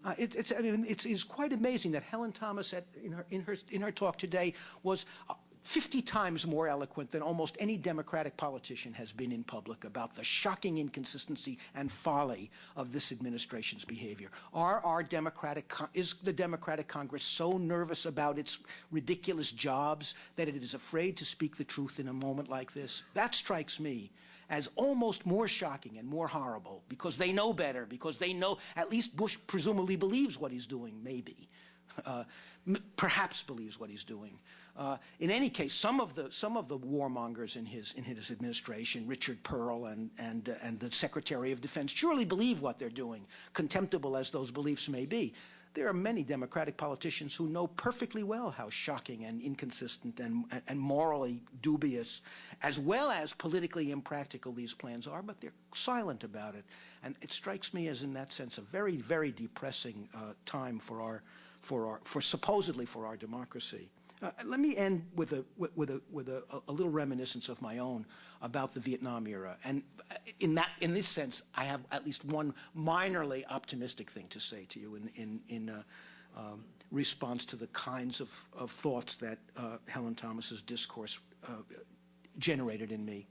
Uh, it, it's, I mean, it's, it's, quite amazing that Helen Thomas, at, in, her, in, her, in her talk today, was uh, 50 times more eloquent than almost any Democratic politician has been in public about the shocking inconsistency and folly of this administration's behavior. Are our Democratic, is the Democratic Congress so nervous about its ridiculous jobs that it is afraid to speak the truth in a moment like this? That strikes me as almost more shocking and more horrible because they know better, because they know, at least Bush presumably believes what he's doing, maybe. Uh, perhaps believes what he's doing. Uh, in any case, some of the some of the warmongers in his in his administration, Richard Perle and and uh, and the Secretary of Defense, surely believe what they're doing, contemptible as those beliefs may be. There are many Democratic politicians who know perfectly well how shocking and inconsistent and, and morally dubious, as well as politically impractical these plans are, but they're silent about it. And it strikes me as, in that sense, a very, very depressing uh, time for our, for our, for supposedly for our democracy. Uh, let me end with a with a with a, a, little reminiscence of my own about the Vietnam era, and in that in this sense, I have at least one minorly optimistic thing to say to you in in in uh, um, response to the kinds of, of thoughts that uh, Helen Thomas's discourse uh, generated in me.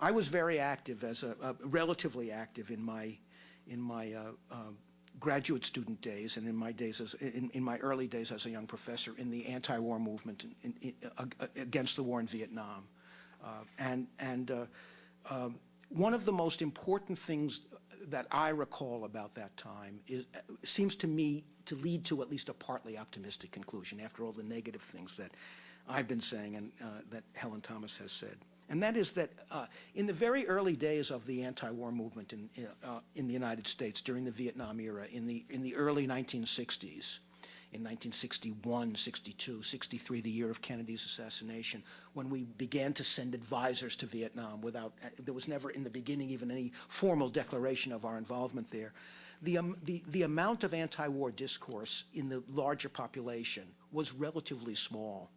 I was very active as a, a relatively active in my in my uh, um, graduate student days and in my days as in, in my early days as a young professor in the anti-war movement in, in, uh, against the war in Vietnam, uh, and and uh, um, one of the most important things that I recall about that time is seems to me to lead to at least a partly optimistic conclusion after all the negative things that I've been saying and uh, that Helen Thomas has said and that is that uh, in the very early days of the anti-war movement in, uh, in the United States during the Vietnam era, in the, in the early 1960s, in 1961, 62, 63, the year of Kennedy's assassination, when we began to send advisors to Vietnam without, uh, there was never in the beginning even any formal declaration of our involvement there. The, um, the, the amount of anti-war discourse in the larger population was relatively small.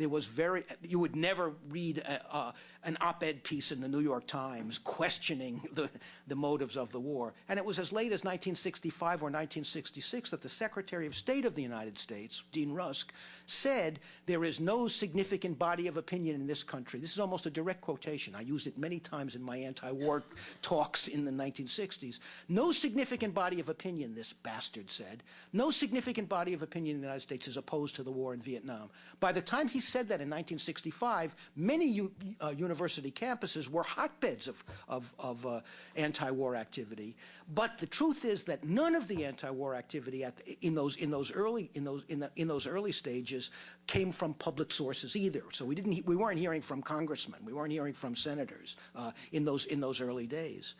There was very, you would never read a, a, an op-ed piece in the New York Times questioning the, the motives of the war. And it was as late as 1965 or 1966 that the Secretary of State of the United States, Dean Rusk, said there is no significant body of opinion in this country. This is almost a direct quotation. I used it many times in my anti-war talks in the 1960s. No significant body of opinion, this bastard said, no significant body of opinion in the United States is opposed to the war in Vietnam. By the time he said that in 1965, many uh, university campuses were hotbeds of, of, of uh, anti-war activity. But the truth is that none of the anti-war activity at in those in those early in those in, the, in those early stages came from public sources either. So we didn't we weren't hearing from congressmen, we weren't hearing from senators uh, in those in those early days.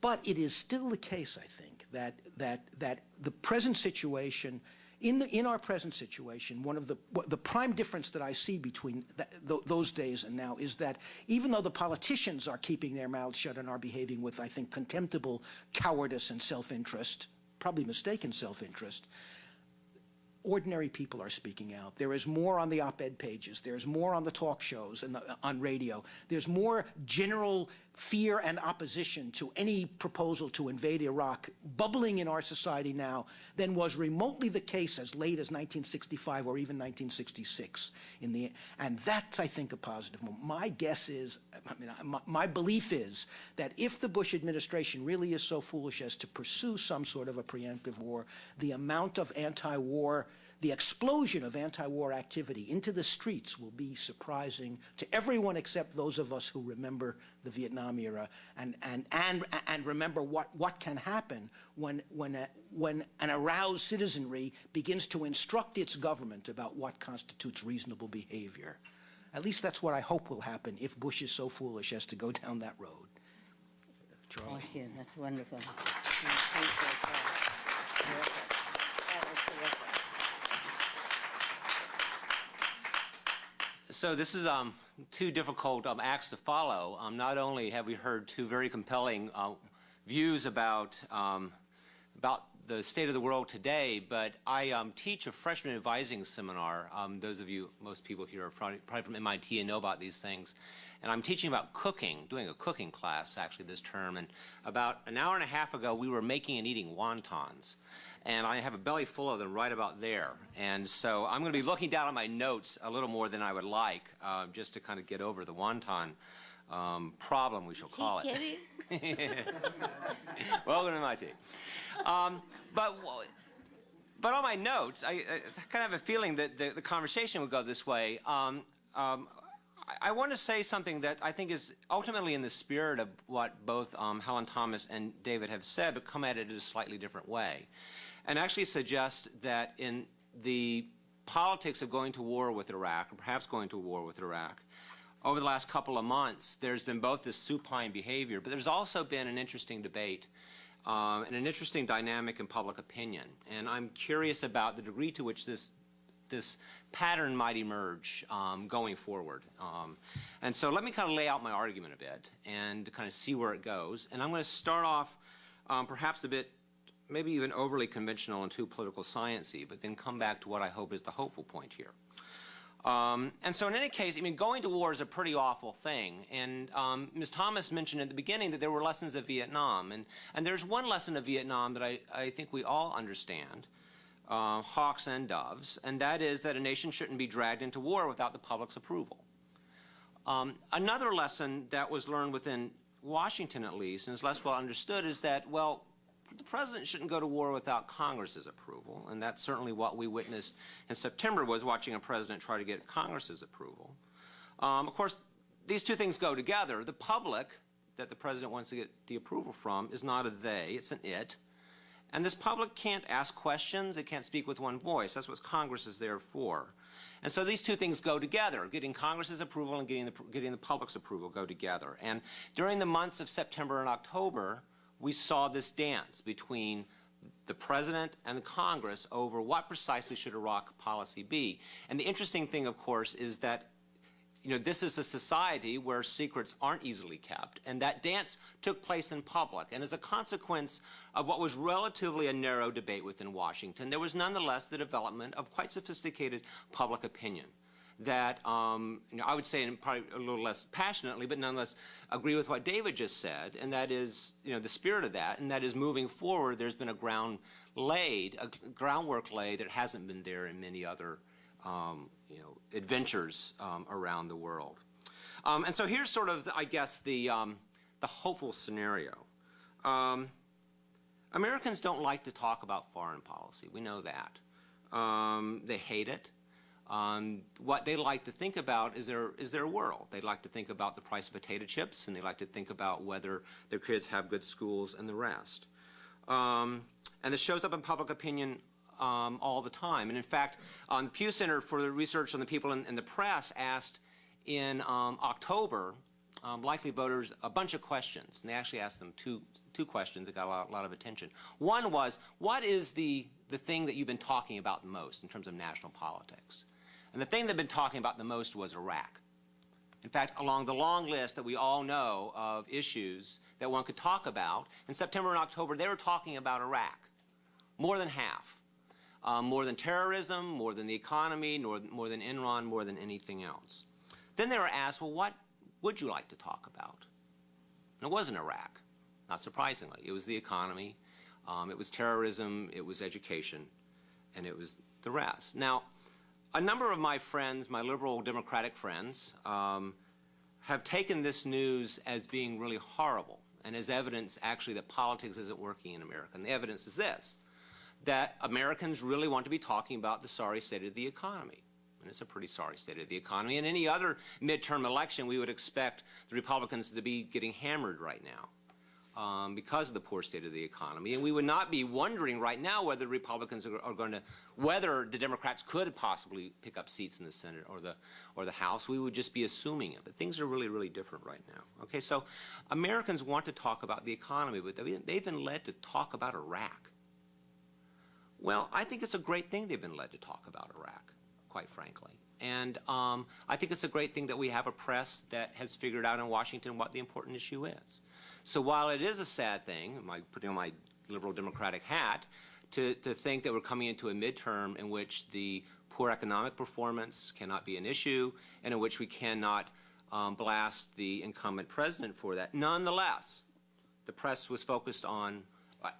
But it is still the case, I think, that that that the present situation in, the, in our present situation, one of the, the prime difference that I see between th th those days and now is that even though the politicians are keeping their mouths shut and are behaving with, I think, contemptible cowardice and self-interest, probably mistaken self-interest, ordinary people are speaking out. There is more on the op-ed pages. There's more on the talk shows and the, on radio. There's more general fear and opposition to any proposal to invade Iraq bubbling in our society now than was remotely the case as late as 1965 or even 1966. In the, and that's, I think, a positive moment. My guess is, I mean, my, my belief is that if the Bush administration really is so foolish as to pursue some sort of a preemptive war, the amount of anti-war the explosion of anti-war activity into the streets will be surprising to everyone except those of us who remember the Vietnam era and, and, and, and remember what, what can happen when, when, a, when an aroused citizenry begins to instruct its government about what constitutes reasonable behavior. At least that's what I hope will happen if Bush is so foolish as to go down that road. Charlie. Thank you. That's wonderful. Thank you. Terrific. That was terrific. So this is um, two difficult um, acts to follow. Um, not only have we heard two very compelling uh, views about um, about the state of the world today, but I um, teach a freshman advising seminar. Um, those of you, most people here are probably, probably from MIT and know about these things. And I'm teaching about cooking, doing a cooking class actually this term. And about an hour and a half ago, we were making and eating wontons and I have a belly full of them right about there. And so I'm going to be looking down at my notes a little more than I would like, uh, just to kind of get over the wonton um, problem, we shall call it. Welcome to MIT. Um, but but on my notes, I, I, kind of have a feeling that the, the conversation would go this way. Um, um, I, I, want to say something that I think is ultimately in the spirit of what both um, Helen Thomas and David have said, but come at it in a slightly different way and actually suggest that in the politics of going to war with Iraq, or perhaps going to war with Iraq, over the last couple of months, there's been both this supine behavior, but there's also been an interesting debate um, and an interesting dynamic in public opinion. And I'm curious about the degree to which this this pattern might emerge um, going forward. Um, and so let me kind of lay out my argument a bit and kind of see where it goes. And I'm going to start off um, perhaps a bit maybe even overly conventional and too political sciencey, but then come back to what I hope is the hopeful point here. Um, and so in any case, I mean, going to war is a pretty awful thing. And um, Ms. Thomas mentioned at the beginning that there were lessons of Vietnam. And, and there's one lesson of Vietnam that I, I think we all understand, uh, hawks and doves, and that is that a nation shouldn't be dragged into war without the public's approval. Um, another lesson that was learned within Washington, at least, and is less well understood, is that, well, the president shouldn't go to war without Congress's approval, and that's certainly what we witnessed in September was watching a president try to get Congress's approval. Um, of course, these two things go together. The public that the president wants to get the approval from is not a they, it's an it. And this public can't ask questions, it can't speak with one voice. That's what Congress is there for. And so these two things go together. Getting Congress's approval and getting the, getting the public's approval go together. And during the months of September and October, we saw this dance between the president and the Congress over what precisely should Iraq policy be. And the interesting thing, of course, is that you know, this is a society where secrets aren't easily kept, and that dance took place in public. And as a consequence of what was relatively a narrow debate within Washington, there was nonetheless the development of quite sophisticated public opinion that um, you know, I would say, and probably a little less passionately, but nonetheless agree with what David just said, and that is, you know, the spirit of that, and that is moving forward. There's been a ground laid, a groundwork laid that hasn't been there in many other, um, you know, adventures um, around the world. Um, and so here's sort of, I guess, the um, the hopeful scenario. Um, Americans don't like to talk about foreign policy. We know that. they hate it. Um, what they like to think about is their, is their world. They like to think about the price of potato chips, and they like to think about whether their kids have good schools and the rest. Um, and this shows up in public opinion um, all the time. And in fact, um, the Pew Center for the Research on the People in, in the Press asked in um, October um, likely voters a bunch of questions. And they actually asked them two, two questions that got a lot, a lot of attention. One was, what is the, the thing that you've been talking about most in terms of national politics? And the thing they've been talking about the most was Iraq. In fact, along the long list that we all know of issues that one could talk about, in September and October, they were talking about Iraq. More than half. Um, more than terrorism, more than the economy, more, more than Enron, more than anything else. Then they were asked, well, what would you like to talk about? And it wasn't Iraq, not surprisingly. It was the economy, um, it was terrorism, it was education, and it was the rest. Now, a number of my friends, my liberal Democratic friends, um, have taken this news as being really horrible and as evidence actually that politics isn't working in America. And the evidence is this, that Americans really want to be talking about the sorry state of the economy. And it's a pretty sorry state of the economy. In any other midterm election, we would expect the Republicans to be getting hammered right now um, because of the poor state of the economy. And we would not be wondering right now whether Republicans are, are, going to, whether the Democrats could possibly pick up seats in the Senate or the, or the House. We would just be assuming it. But things are really, really different right now. Okay, so Americans want to talk about the economy, but they've been led to talk about Iraq. Well, I think it's a great thing they've been led to talk about Iraq, quite frankly. And um, I think it's a great thing that we have a press that has figured out in Washington what the important issue is. So while it is a sad thing, my, putting on my liberal democratic hat, to, to think that we're coming into a midterm in which the poor economic performance cannot be an issue and in which we cannot um, blast the incumbent president for that. Nonetheless, the press was focused on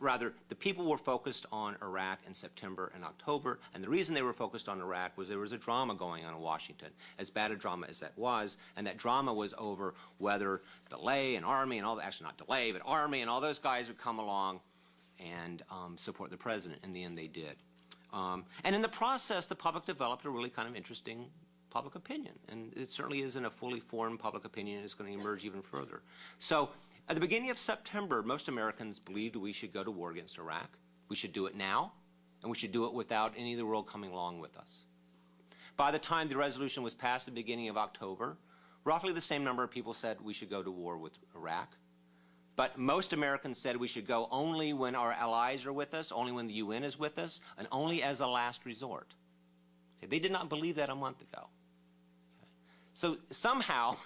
rather, the people were focused on Iraq in September and October, and the reason they were focused on Iraq was there was a drama going on in Washington, as bad a drama as that was, and that drama was over whether DeLay and Armey and all that, actually not DeLay, but Armey and all those guys would come along and um, support the president. In the end, they did. Um, and in the process, the public developed a really kind of interesting public opinion, and it certainly isn't a fully formed public opinion. It's going to emerge even further. So at the beginning of September, most Americans believed we should go to war against Iraq. We should do it now, and we should do it without any of the world coming along with us. By the time the resolution was passed at the beginning of October, roughly the same number of people said we should go to war with Iraq. But most Americans said we should go only when our allies are with us, only when the UN is with us, and only as a last resort. They did not believe that a month ago. So somehow,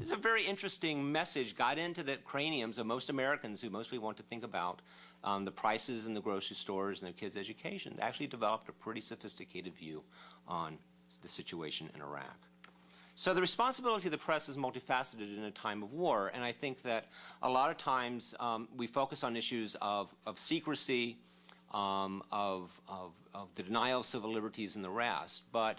it's a very interesting message got into the craniums of most Americans who mostly want to think about um, the prices in the grocery stores and their kids' education. They actually developed a pretty sophisticated view on the situation in Iraq. So the responsibility of the press is multifaceted in a time of war, and I think that a lot of times um, we focus on issues of, of secrecy, um, of, of, of, the denial of civil liberties and the rest, but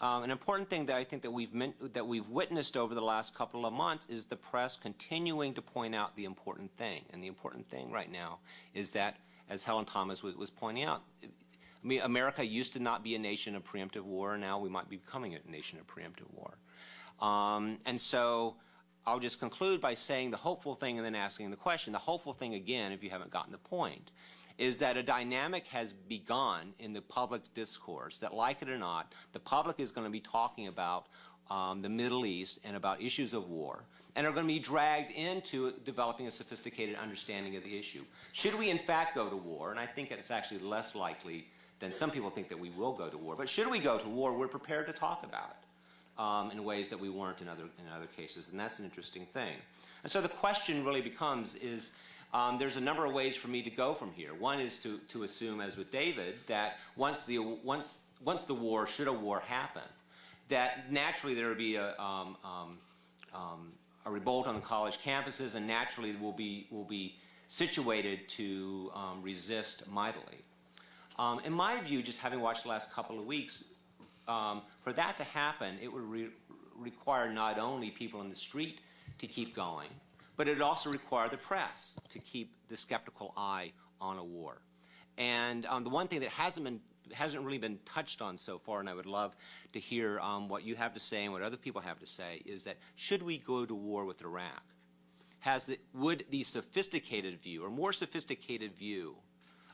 um, an important thing that I think that we've, that we've witnessed over the last couple of months is the press continuing to point out the important thing. And the important thing right now is that, as Helen Thomas was, was pointing out, I mean, America used to not be a nation of preemptive war, and now we might be becoming a nation of preemptive war. Um, and so I'll just conclude by saying the hopeful thing and then asking the question. The hopeful thing, again, if you haven't gotten the point, is that a dynamic has begun in the public discourse that, like it or not, the public is going to be talking about um, the Middle East and about issues of war and are going to be dragged into developing a sophisticated understanding of the issue. Should we in fact go to war, and I think it's actually less likely than some people think that we will go to war, but should we go to war, we're prepared to talk about it um, in ways that we weren't in other, in other cases, and that's an interesting thing. And so the question really becomes is, um, there's a number of ways for me to go from here. One is to, to assume, as with David, that once the, once, once the war, should a war happen, that naturally there will be a, um, um, um, a revolt on the college campuses and naturally will be, will be situated to um, resist mightily. Um, in my view, just having watched the last couple of weeks, for that to happen, it would re require not only people in the street to keep going, but it also required the press to keep the skeptical eye on a war. And um, the one thing that hasn't been hasn't really been touched on so far, and I would love to hear um, what you have to say and what other people have to say, is that should we go to war with Iraq? Has the, would the sophisticated view, or more sophisticated view,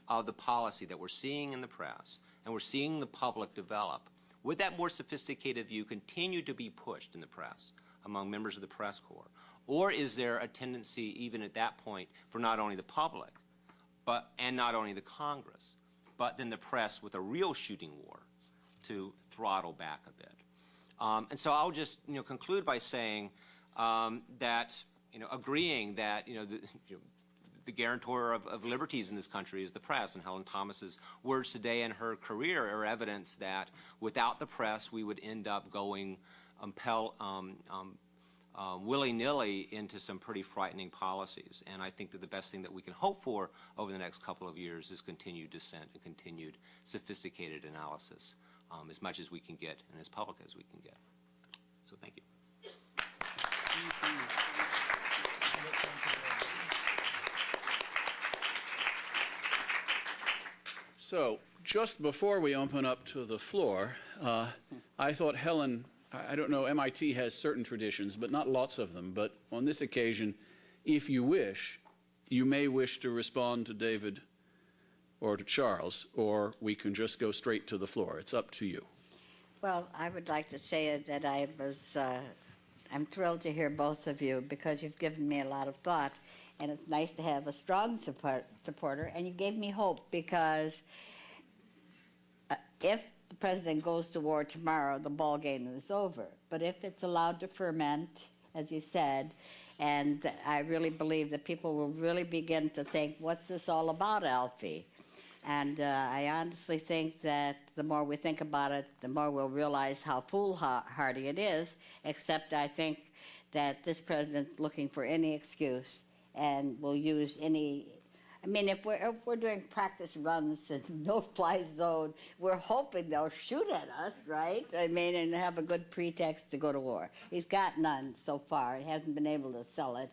of the policy that we're seeing in the press and we're seeing the public develop, would that more sophisticated view continue to be pushed in the press among members of the press corps? Or is there a tendency, even at that point, for not only the public, but and not only the Congress, but then the press with a real shooting war to throttle back a bit? Um, and so I'll just you know conclude by saying um, that you know agreeing that you know the, you know, the guarantor of, of, liberties in this country is the press, and Helen Thomas's words today and her career are evidence that without the press, we would end up going um, um, um, uh, willy-nilly into some pretty frightening policies. And I think that the best thing that we can hope for over the next couple of years is continued dissent and continued sophisticated analysis, um, as much as we can get and as public as we can get. So thank you. So, just before we open up to the floor, uh, I thought Helen, I don't know, MIT has certain traditions, but not lots of them. But on this occasion, if you wish, you may wish to respond to David or to Charles, or we can just go straight to the floor. It's up to you. Well, I would like to say that I was, uh, I'm thrilled to hear both of you because you've given me a lot of thought and it's nice to have a strong support, supporter. And you gave me hope because uh, if the president goes to war tomorrow, the ball game is over. But if it's allowed to ferment, as you said, and I really believe that people will really begin to think, what's this all about, Alfie? And uh, I honestly think that the more we think about it, the more we'll realize how foolhardy it is, except I think that this president looking for any excuse and will use any. I mean, if we're, if we're doing practice runs in no-fly zone, we're hoping they'll shoot at us, right? I mean, and have a good pretext to go to war. He's got none so far. He hasn't been able to sell it,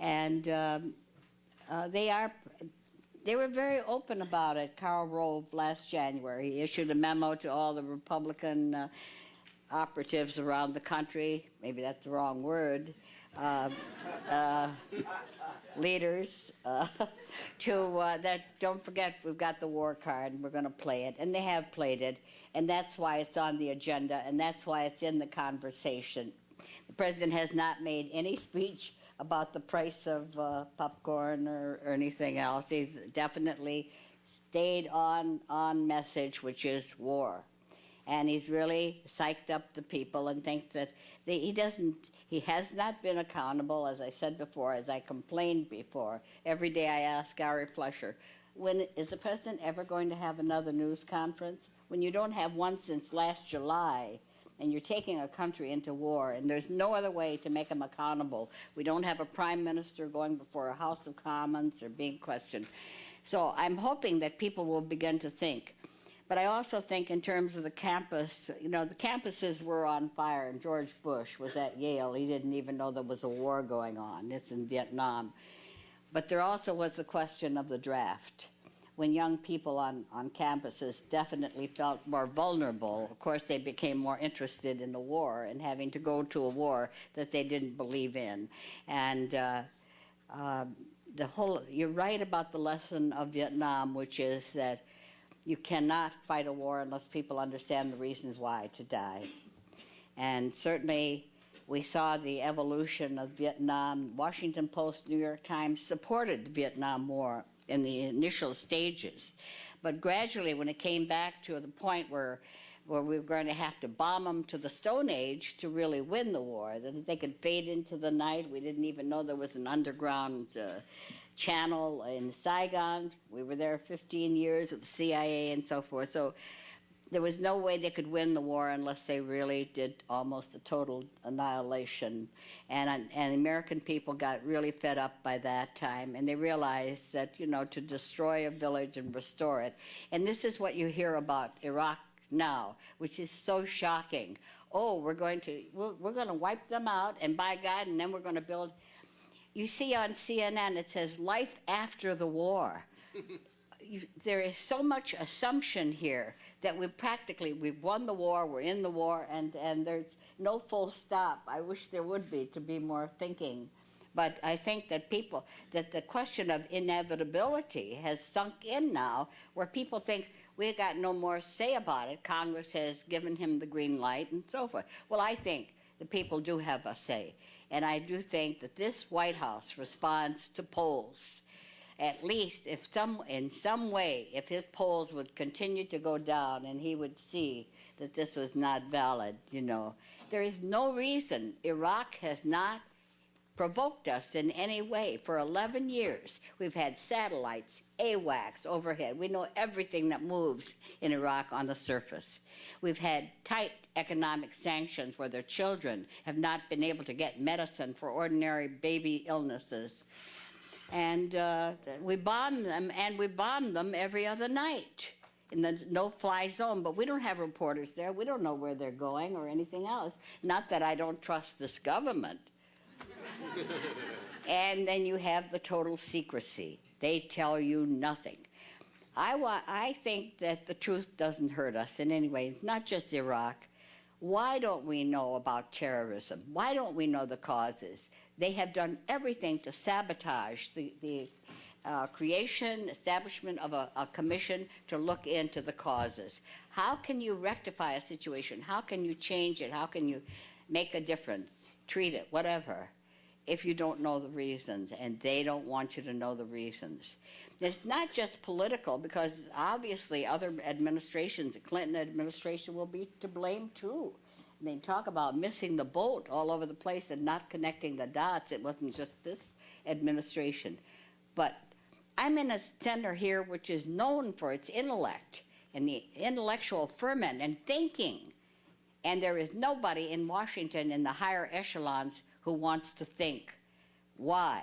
and um, uh, they are. They were very open about it. Karl Rove last January he issued a memo to all the Republican uh, operatives around the country. Maybe that's the wrong word. Uh, uh, leaders uh, to uh, that don't forget we've got the war card and we're going to play it and they have played it and that's why it's on the agenda and that's why it's in the conversation. The president has not made any speech about the price of uh, popcorn or, or anything else. He's definitely stayed on on message which is war. And he's really psyched up the people and thinks that they, he doesn't he has not been accountable, as I said before, as I complained before. Every day I ask Ari Fleischer, when is the president ever going to have another news conference? When you don't have one since last July, and you're taking a country into war, and there's no other way to make him accountable. We don't have a prime minister going before a House of Commons or being questioned. So I'm hoping that people will begin to think but I also think in terms of the campus, you know, the campuses were on fire, and George Bush was at Yale. He didn't even know there was a war going on. It's in Vietnam. But there also was the question of the draft. When young people on, on campuses definitely felt more vulnerable, of course, they became more interested in the war and having to go to a war that they didn't believe in. And uh, uh, the whole, you're right about the lesson of Vietnam, which is that you cannot fight a war unless people understand the reasons why to die. And certainly, we saw the evolution of Vietnam. Washington Post, New York Times supported the Vietnam War in the initial stages. But gradually, when it came back to the point where where we were going to have to bomb them to the Stone Age to really win the war, that they could fade into the night. We didn't even know there was an underground uh, channel in Saigon. We were there 15 years with the CIA and so forth. So there was no way they could win the war unless they really did almost a total annihilation. And, and American people got really fed up by that time, and they realized that, you know, to destroy a village and restore it. And this is what you hear about Iraq now, which is so shocking. Oh, we're going to, we're, we're going to wipe them out, and by God, and then we're going to build you see on CNN it says life after the war. you, there is so much assumption here that we practically we've won the war, we're in the war, and and there's no full stop. I wish there would be to be more thinking, but I think that people that the question of inevitability has sunk in now, where people think we've got no more say about it. Congress has given him the green light and so forth. Well, I think the people do have a say, and I do think that this White House responds to polls. At least if some in some way if his polls would continue to go down and he would see that this was not valid you know. There is no reason iraq has not provoked us in any way. For 11 years we've had satellites awacs overhead. We know everything that moves in iraq on the surface. We've had tight economic sanctions where their children have not been able to get medicine for ordinary baby illnesses and uh, we bomb them, and we bomb them every other night in the no-fly zone. But we don't have reporters there. We don't know where they're going or anything else. Not that I don't trust this government. and then you have the total secrecy. They tell you nothing. I, I think that the truth doesn't hurt us in any way. It's not just Iraq. Why don't we know about terrorism? Why don't we know the causes? They have done everything to sabotage the, the uh, creation, establishment of a, a, commission to look into the causes. How can you rectify a situation? How can you change it? How can you make a difference, treat it, whatever, if you don't know the reasons and they don't want you to know the reasons? It's not just political because obviously other administrations, the Clinton administration will be to blame too. I mean, talk about missing the boat all over the place and not connecting the dots. It wasn't just this administration. But I'm in a center here which is known for its intellect and the intellectual ferment and thinking. And there is nobody in Washington in the higher echelons who wants to think. Why?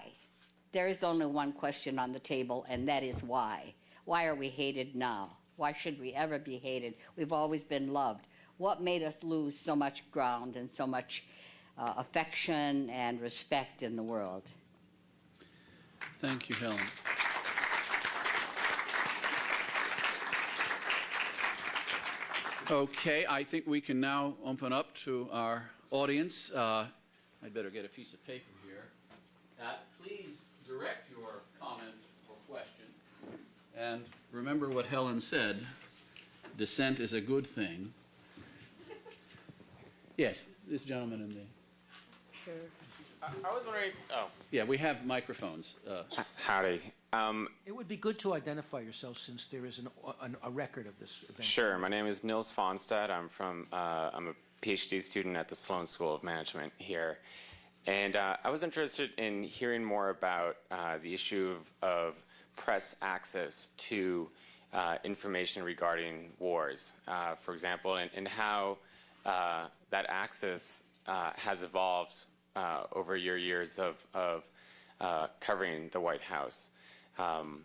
There is only one question on the table, and that is why. Why are we hated now? Why should we ever be hated? We've always been loved what made us lose so much ground and so much uh, affection and respect in the world. Thank you, Helen. Okay, I think we can now open up to our audience. Uh, I'd better get a piece of paper here. Uh, please direct your comment or question. And remember what Helen said dissent is a good thing. Yes, this gentleman in the, Sure. I, I was wondering. Oh, yeah, we have microphones. Uh, howdy. Um, It would be good to identify yourself since there is an, an, a record of this event. sure. My name is Nils Fonstad. I'm from. Uh, I'm a PhD student at the Sloan School of Management here, and uh, I was interested in hearing more about uh, the issue of, of press access to uh, information regarding wars. Uh, for example, and, and how uh, that access uh, has evolved over your years of, of covering the White House, um,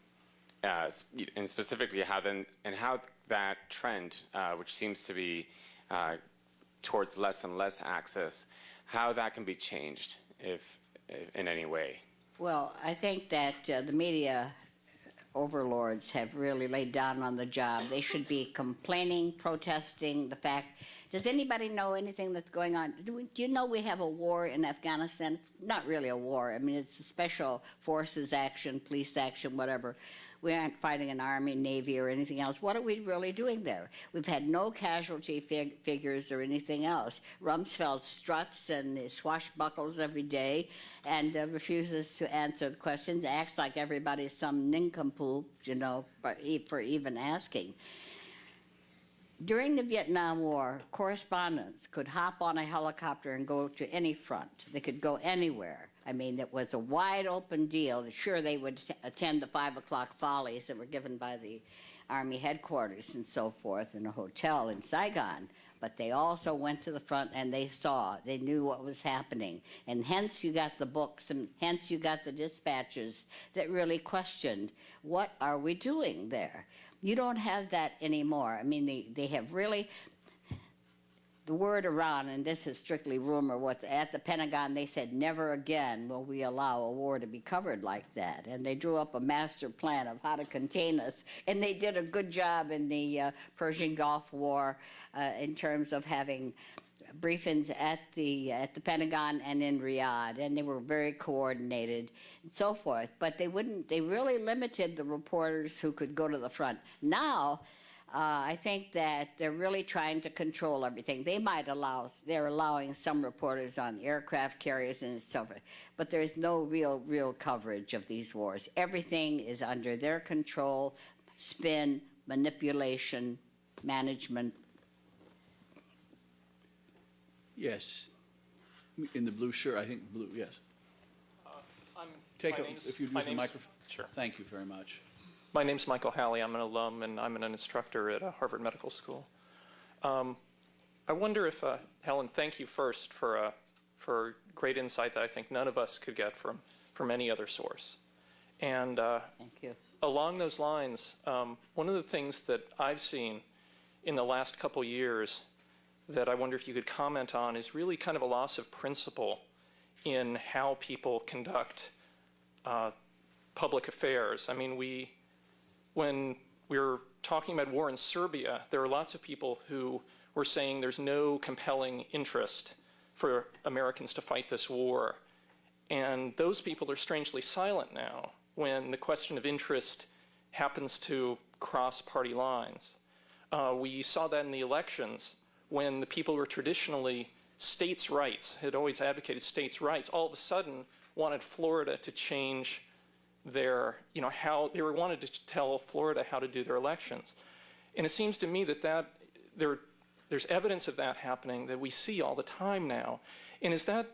and specifically how then and how that trend, which seems to be towards less and less access, how that can be changed, if, if in any way. Well, I think that uh, the media overlords have really laid down on the job. They should be complaining, protesting the fact does anybody know anything that's going on? Do, we, do, you know we have a war in Afghanistan? Not really a war. I mean, it's a special forces action, police action, whatever. We aren't fighting an army, navy, or anything else. What are we really doing there? We've had no casualty fig figures or anything else. Rumsfeld struts and swashbuckles every day and uh, refuses to answer the questions, acts like everybody's some nincompoop, you know, for, for even asking. During the Vietnam War, correspondents could hop on a helicopter and go to any front. They could go anywhere. I mean, it was a wide open deal. Sure, they would attend the five o'clock follies that were given by the Army headquarters and so forth in a hotel in Saigon. But they also went to the front and they saw, they knew what was happening. And hence you got the books and hence you got the dispatches that really questioned what are we doing there? You don't have that anymore. I mean, they, they have really, the word around, and this is strictly rumor, what's at the Pentagon, they said, never again will we allow a war to be covered like that. And they drew up a master plan of how to contain us. And they did a good job in the uh, Persian Gulf War uh, in terms of having briefings at the at the Pentagon and in Riyadh, and they were very coordinated and so forth. But they wouldn't. They really limited the reporters who could go to the front. Now. Uh, I think that they're really trying to control everything. They might allow, they're allowing some reporters on aircraft carriers and so forth, but there's no real, real coverage of these wars. Everything is under their control, spin, manipulation, management, Yes. In the blue shirt, I think blue, yes. I'm, Take, my a- name's- if you'd use the microphone. Sure. Thank you very much. My name's Michael Halley. I'm an alum and I'm an instructor at uh, Harvard Medical School. Um, I wonder if, uh, Helen, thank you first for, uh, for great insight that I think none of us could get from, from any other source. And uh, Thank you. along those lines, um, one of the things that I've seen in the last couple years that I wonder if you could comment on is really kind of a loss of principle in how people conduct uh, public affairs. I mean, we, when we were talking about war in Serbia, there were lots of people who were saying there's no compelling interest for Americans to fight this war. And those people are strangely silent now when the question of interest happens to cross party lines. Uh, we saw that in the elections when the people who were traditionally states' rights, had always advocated states' rights, all of a sudden wanted Florida to change their, you know, how they were wanted to tell Florida how to do their elections. And it seems to me that that there, there's evidence of that happening that we see all the time now. And is that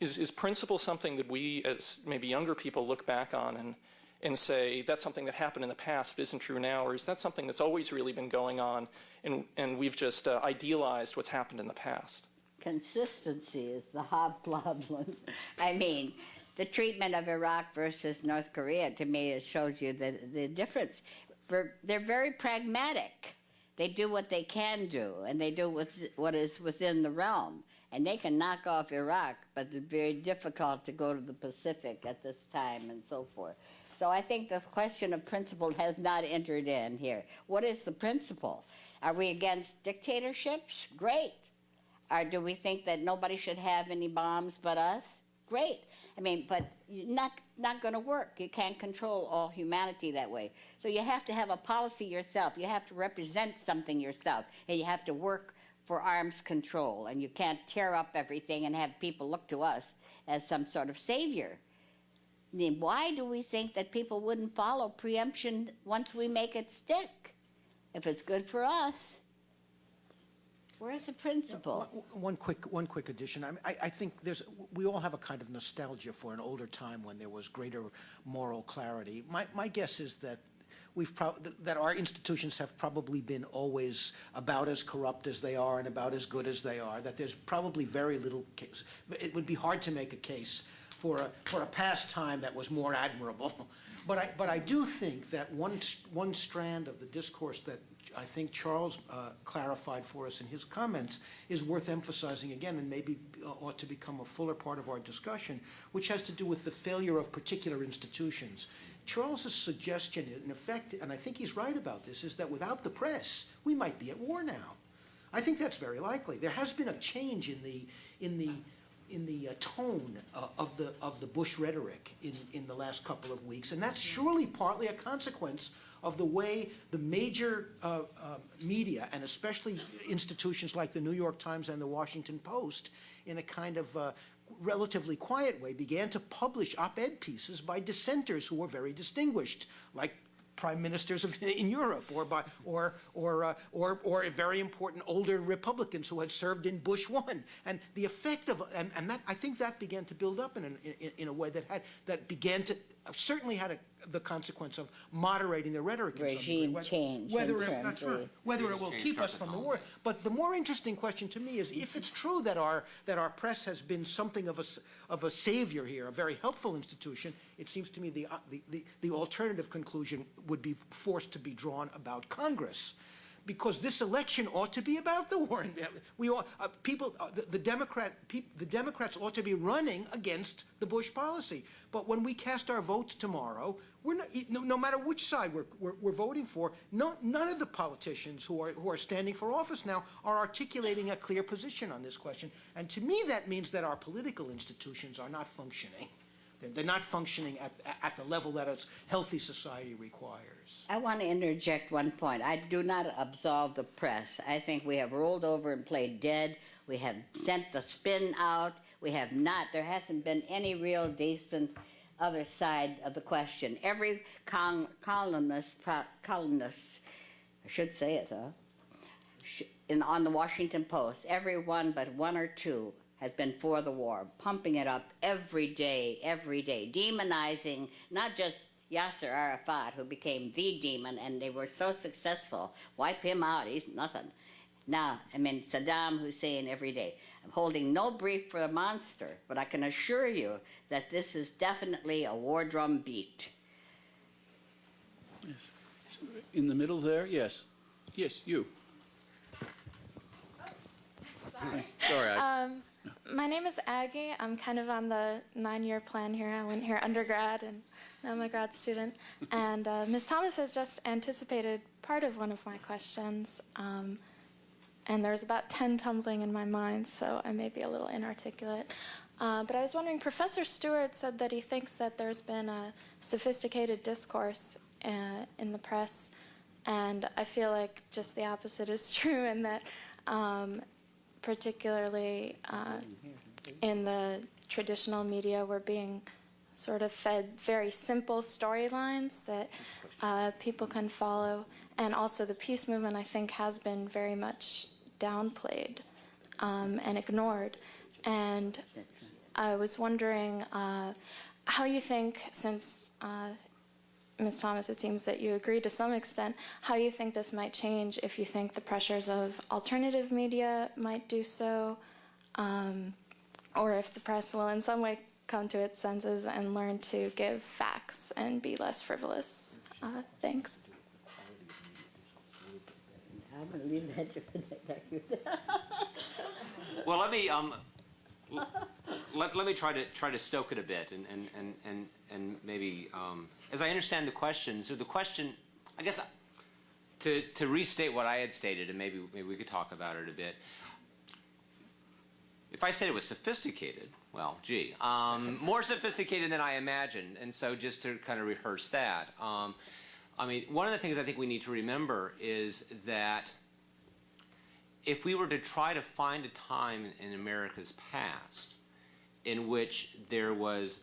is, is principle something that we, as maybe younger people, look back on and, and say that's something that happened in the past but isn't true now? Or is that something that's always really been going on and, and we've just uh, idealized what's happened in the past? Consistency is the hobgoblin. I mean, the treatment of Iraq versus North Korea, to me, it shows you the, the difference. They're, they're very pragmatic. They do what they can do, and they do what's, what is within the realm. And they can knock off Iraq, but it's very difficult to go to the Pacific at this time and so forth. So I think this question of principle has not entered in here. What is the principle? Are we against dictatorships? Great. Or do we think that nobody should have any bombs but us? Great. I mean, but not not going to work. You can't control all humanity that way. So you have to have a policy yourself. You have to represent something yourself, and you have to work for arms control. And you can't tear up everything and have people look to us as some sort of savior. I mean, why do we think that people wouldn't follow preemption once we make it stick? If it's good for us, where's the principle? One- One quick, one quick addition. I, mean, I, I think there's, we all have a kind of nostalgia for an older time when there was greater moral clarity. My, my guess is that we've that our institutions have probably been always about as corrupt as they are and about as good as they are, that there's probably very little case. It would be hard to make a case for a, for a past time that was more admirable. But I, but I do think that one, one strand of the discourse that I think Charles uh, clarified for us in his comments is worth emphasizing again and maybe uh, ought to become a fuller part of our discussion, which has to do with the failure of particular institutions. Charles's suggestion, in effect, and I think he's right about this, is that without the press, we might be at war now. I think that's very likely. There has been a change in the, in the, in the uh, tone uh, of the of the Bush rhetoric in, in the last couple of weeks, and that's surely partly a consequence of the way the major uh, uh, media, and especially institutions like the New York Times and the Washington Post, in a kind of uh, relatively quiet way, began to publish op-ed pieces by dissenters who were very distinguished, like prime ministers of, in Europe, or by, or, or, uh, or, or very important older Republicans who had served in Bush one, and the effect of, and, and that I think that began to build up in, an, in, in a way that had that began to certainly had a, the consequence of moderating the rhetoric. in some degree. Regime Whether- change in Whether it, terms that's right. Whether it will keep us from the war, but the more interesting question to me is if it's true that our that our press has been something of a s- of a savior here, a very helpful institution. It seems to me the uh, the the, the alternative conclusion would be forced to be drawn about Congress. Because this election ought to be about the war. We ought, uh, people, uh, the, the Democrat, peop, the Democrats ought to be running against the Bush policy. But when we cast our votes tomorrow, we're not, no, no matter which side we're, we're, we're voting for, no, none of the politicians who are, who are standing for office now are articulating a clear position on this question. And to me, that means that our political institutions are not functioning. They're, not functioning at, at the level that a healthy society requires. I want to interject one point. I do not absolve the press. I think we have rolled over and played dead. We have sent the spin out. We have not. There hasn't been any real decent other side of the question. Every con- columnist, pro- columnist, I should say it, In, on the Washington Post, every one but one or two has been for the war, pumping it up every day, every day, demonizing not just Yasser Arafat, who became the demon, and they were so successful. Wipe him out, he's nothing. Now, I mean, Saddam Hussein every day. I'm holding no brief for a monster, but I can assure you that this is definitely a war drum beat. Yes. In the middle there, yes. Yes, you. Sorry. Sorry, I, Um, my name is Aggie. I'm kind of on the nine-year plan here. I went here undergrad, and now I'm a grad student. And uh, Ms. Thomas has just anticipated part of one of my questions. Um, and there's about 10 tumbling in my mind, so I may be a little inarticulate. Uh, but I was wondering, Professor Stewart said that he thinks that there's been a sophisticated discourse uh, in the press, and I feel like just the opposite is true, and that um, particularly uh, in the traditional media, we're being sort of fed very simple storylines that uh, people can follow. And also, the peace movement, I think, has been very much downplayed um, and ignored. And I was wondering uh, how you think, since uh, Ms. Thomas, it seems that you agree to some extent, how you think this might change if you think the pressures of alternative media might do so, um, or if the press will in some way come to its senses and learn to give facts and be less frivolous. Uh, thanks. I'm going to leave that to Well, let me um, l- let, let me try to try to stoke it a bit, and and and and, and maybe um, as I understand the question. So the question, I guess, to to restate what I had stated, and maybe maybe we could talk about it a bit. If I said it was sophisticated, well, gee, um, more sophisticated than I imagined, and so just to kind of rehearse that. Um, I mean, one of the things I think we need to remember is that if we were to try to find a time in America's past in which there was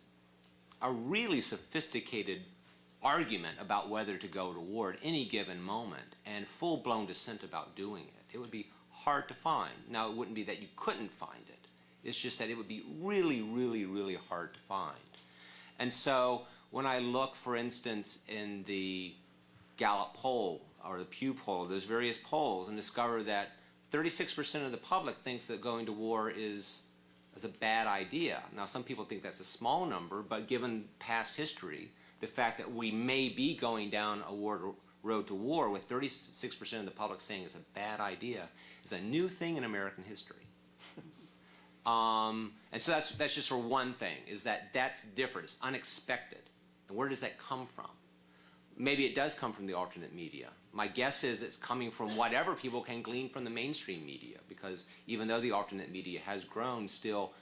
a really sophisticated argument about whether to go to war at any given moment and full-blown dissent about doing it, it would be hard to find. Now, it wouldn't be that you couldn't find it. It's just that it would be really, really, really hard to find. And so when I look, for instance, in the Gallup poll or the Pew poll, those various polls, and discover that 36% of the public thinks that going to war is, is a bad idea. Now, some people think that's a small number, but given past history, the fact that we may be going down a war, road to war with 36% of the public saying it's a bad idea is a new thing in American history. Um, and so that's, that's just for one thing, is that that's different. It's unexpected. And where does that come from? Maybe it does come from the alternate media. My guess is it's coming from whatever people can glean from the mainstream media, because even though the alternate media has grown, still,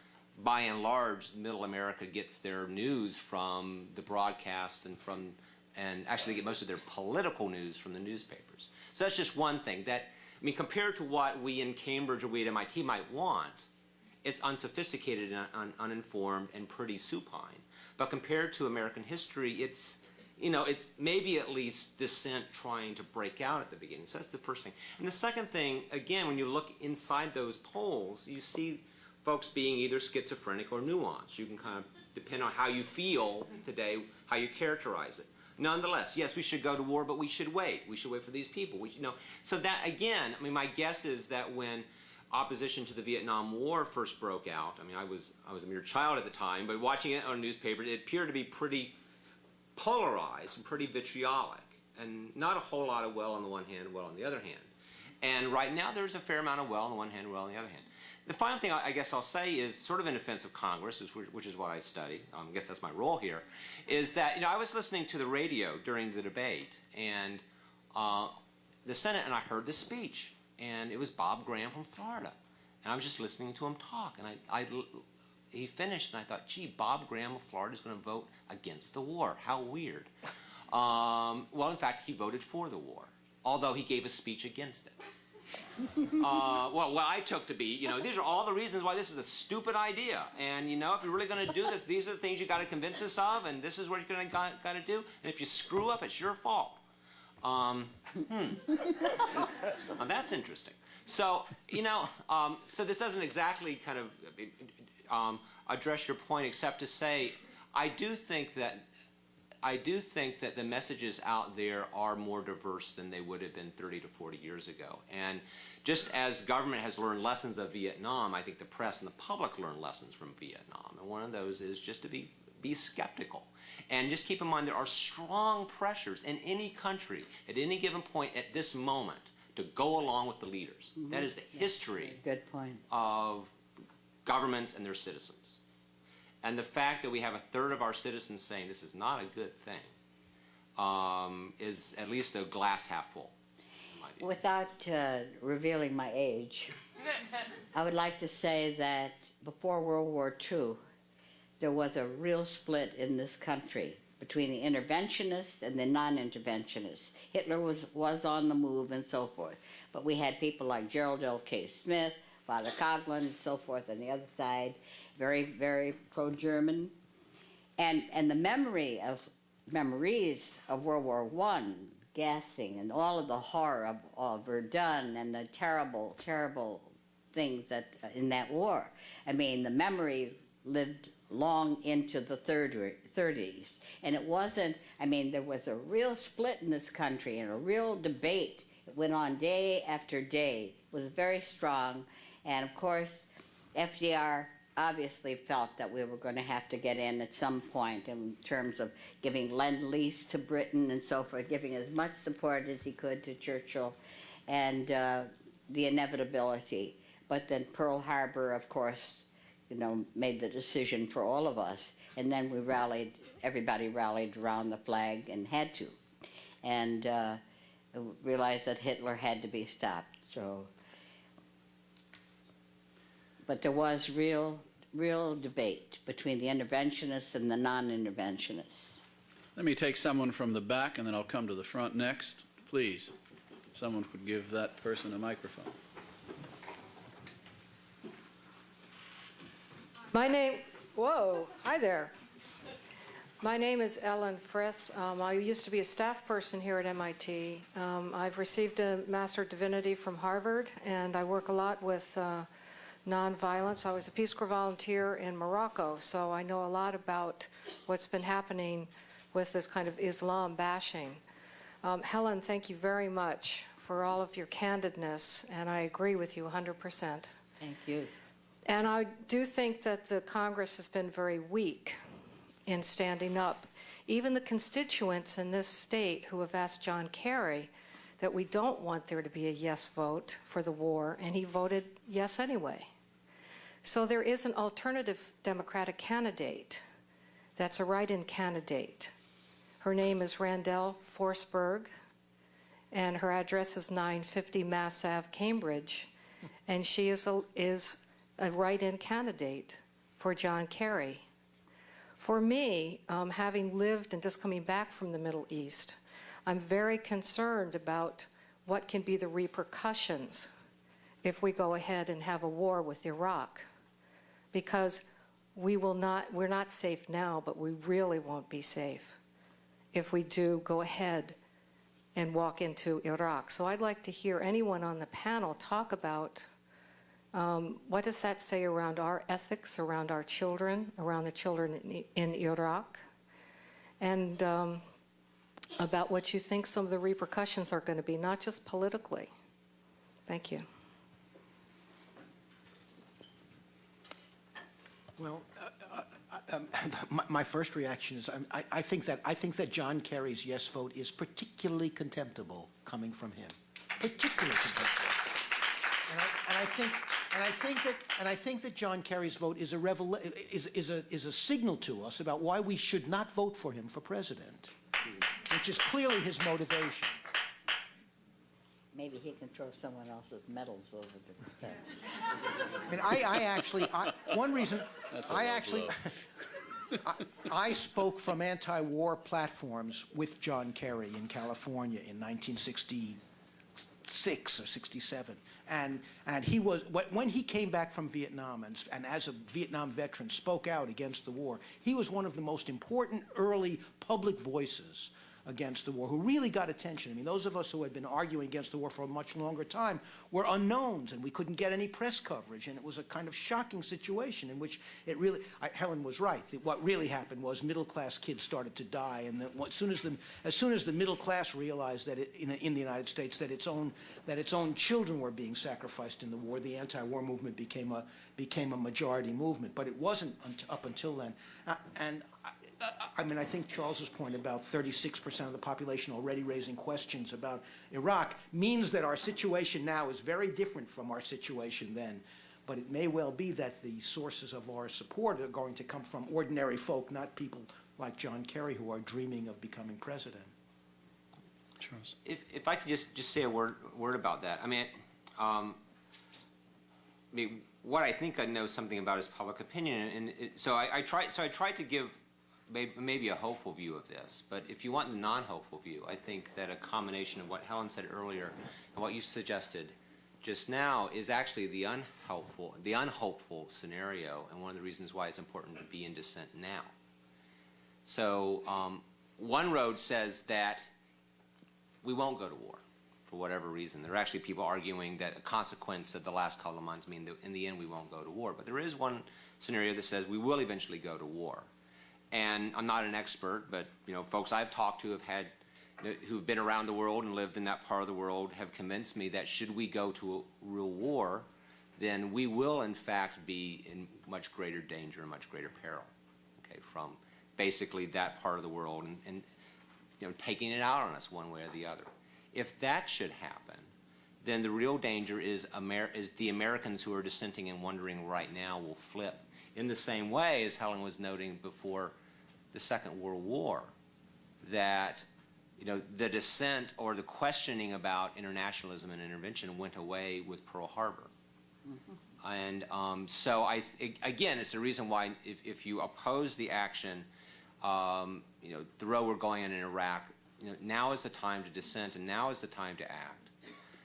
by and large, middle America gets their news from the broadcast and from, and actually get most of their political news from the newspapers. So that's just one thing. That, I mean, compared to what we in Cambridge or we at MIT might want, it's unsophisticated and un uninformed and pretty supine. But compared to American history, it's you know, it's maybe at least dissent trying to break out at the beginning. So that's the first thing. And the second thing, again, when you look inside those polls, you see folks being either schizophrenic or nuanced. You can kind of depend on how you feel today, how you characterize it. Nonetheless, yes, we should go to war, but we should wait. We should wait for these people. We should, you know, so that again, I mean, my guess is that when opposition to the Vietnam War first broke out, I mean, I was I was a mere child at the time, but watching it on newspapers, it appeared to be pretty polarized and pretty vitriolic, and not a whole lot of well on the one hand, well on the other hand. And right now, there's a fair amount of well on the one hand, well on the other hand. The final thing I guess I'll say is sort of in defense of Congress, which, which is what I study. Um, I guess that's my role here. Is that you know I was listening to the radio during the debate and uh, the Senate, and I heard this speech, and it was Bob Graham from Florida, and I was just listening to him talk, and I, I he finished, and I thought, gee, Bob Graham of Florida is going to vote against the war. How weird. Um, well, in fact, he voted for the war, although he gave a speech against it. Uh, well, what I took to be, you know, these are all the reasons why this is a stupid idea. And, you know, if you're really going to do this, these are the things you got to convince us of, and this is what you're going to got, got to do. And if you screw up, it's your fault. Um, hmm. That's interesting. So, you know, um, so this doesn't exactly kind of um, address your point, except to say, I do think that I do think that the messages out there are more diverse than they would have been 30 to 40 years ago. And just as government has learned lessons of Vietnam, I think the press and the public learn lessons from Vietnam. And one of those is just to be, be skeptical. And just keep in mind there are strong pressures in any country at any given point at this moment to go along with the leaders. That is the history Good point. of governments and their citizens. And the fact that we have a third of our citizens saying this is not a good thing um, is at least a glass half full. Without uh, revealing my age, I would like to say that before World War II, there was a real split in this country between the interventionists and the non-interventionists. Hitler was, was on the move and so forth. But we had people like Gerald L. K. Smith, Father Coughlin, and so forth on the other side, very, very pro-German. And, and the memory of memories of World War One, gassing, and all of the horror of, of Verdun and the terrible, terrible things that uh, in that war. I mean, the memory lived long into the third, 30s. And it wasn't, I mean, there was a real split in this country and a real debate. It went on day after day. It was very strong. And of course, FDR obviously felt that we were going to have to get in at some point in terms of giving lend-lease to Britain and so forth, giving as much support as he could to Churchill and uh, the inevitability. But then Pearl Harbor, of course, you know, made the decision for all of us. And then we rallied, everybody rallied around the flag and had to. And uh, realized that Hitler had to be stopped. So, but there was real, real debate between the interventionists and the non-interventionists. Let me take someone from the back, and then I'll come to the front next. Please, if someone could give that person a microphone. My name, whoa, hi there. My name is Ellen Frith. Um, I used to be a staff person here at MIT. Um, I've received a Master of Divinity from Harvard, and I work a lot with uh, nonviolence. I was a Peace Corps volunteer in Morocco, so I know a lot about what's been happening with this kind of Islam bashing. Um, Helen, thank you very much for all of your candidness, and I agree with you 100%. Thank you. And I do think that the Congress has been very weak in standing up. Even the constituents in this state who have asked John Kerry that we don't want there to be a yes vote for the war, and he voted yes anyway. So there is an alternative Democratic candidate that's a write-in candidate. Her name is Randall Forsberg, and her address is 950 Mass Ave, Cambridge, and she is a, is a write-in candidate for John Kerry. For me, um, having lived and just coming back from the Middle East, I'm very concerned about what can be the repercussions if we go ahead and have a war with Iraq. Because we will not, we're not safe now, but we really won't be safe if we do go ahead and walk into Iraq. So I'd like to hear anyone on the panel talk about um, what does that say around our ethics, around our children, around the children in, in Iraq, and um, about what you think some of the repercussions are going to be, not just politically. Thank you. Well, uh, uh, um, my, my first reaction is um, I, I think that I think that John Kerry's yes vote is particularly contemptible coming from him. Particularly contemptible. And I think, and I think that, and I think that John Kerry's vote is a revel, is, is a, is a signal to us about why we should not vote for him for president, which is clearly his motivation. Maybe he can throw someone else's medals over the fence. I mean, I, I actually, I, one reason, That's a I low actually. I, I spoke from anti-war platforms with John Kerry in California in 1966 or 67. And, and he was, wh- when he came back from Vietnam and, and as a Vietnam veteran spoke out against the war, he was one of the most important early public voices against the war, who really got attention. I mean, those of us who had been arguing against the war for a much longer time were unknowns, and we couldn't get any press coverage, and it was a kind of shocking situation in which it really, I, Helen was right. that What really happened was middle-class kids started to die, and as soon as the, as soon as the middle class realized that it, in, in the United States that its own that its own children were being sacrificed in the war, the anti-war movement became a became a majority movement. But it wasn't up until then, uh, and. I, I mean, I think Charles's point about 36% of the population already raising questions about Iraq means that our situation now is very different from our situation then. But it may well be that the sources of our support are going to come from ordinary folk, not people like John Kerry who are dreaming of becoming president. Charles. If, if I could just, just say a word, word about that. I mean, um, I mean, what I think I know something about is public opinion, and it, so I, I try, so I tried to give may, maybe a hopeful view of this. But if you want the non-hopeful view, I think that a combination of what Helen said earlier and what you suggested just now is actually the unhelpful, the unhopeful scenario, and one of the reasons why it's important to be in dissent now. So um, one road says that we won't go to war for whatever reason. There are actually people arguing that a consequence of the last couple of months mean that in the end we won't go to war. But there is one scenario that says we will eventually go to war. And I'm not an expert, but you know, folks I've talked to have had who've been around the world and lived in that part of the world have convinced me that should we go to a real war, then we will in fact be in much greater danger and much greater peril. Okay, from basically that part of the world and, and you know taking it out on us one way or the other. If that should happen, then the real danger is, Amer is the Americans who are dissenting and wondering right now will flip in the same way as Helen was noting before the Second World War, that you know the dissent or the questioning about internationalism and intervention went away with Pearl Harbor. Mm-hmm. And um, so I, again, it's a reason why if, if you oppose the action, um, you know, the road we're going in in Iraq, you know, now is the time to dissent and now is the time to act.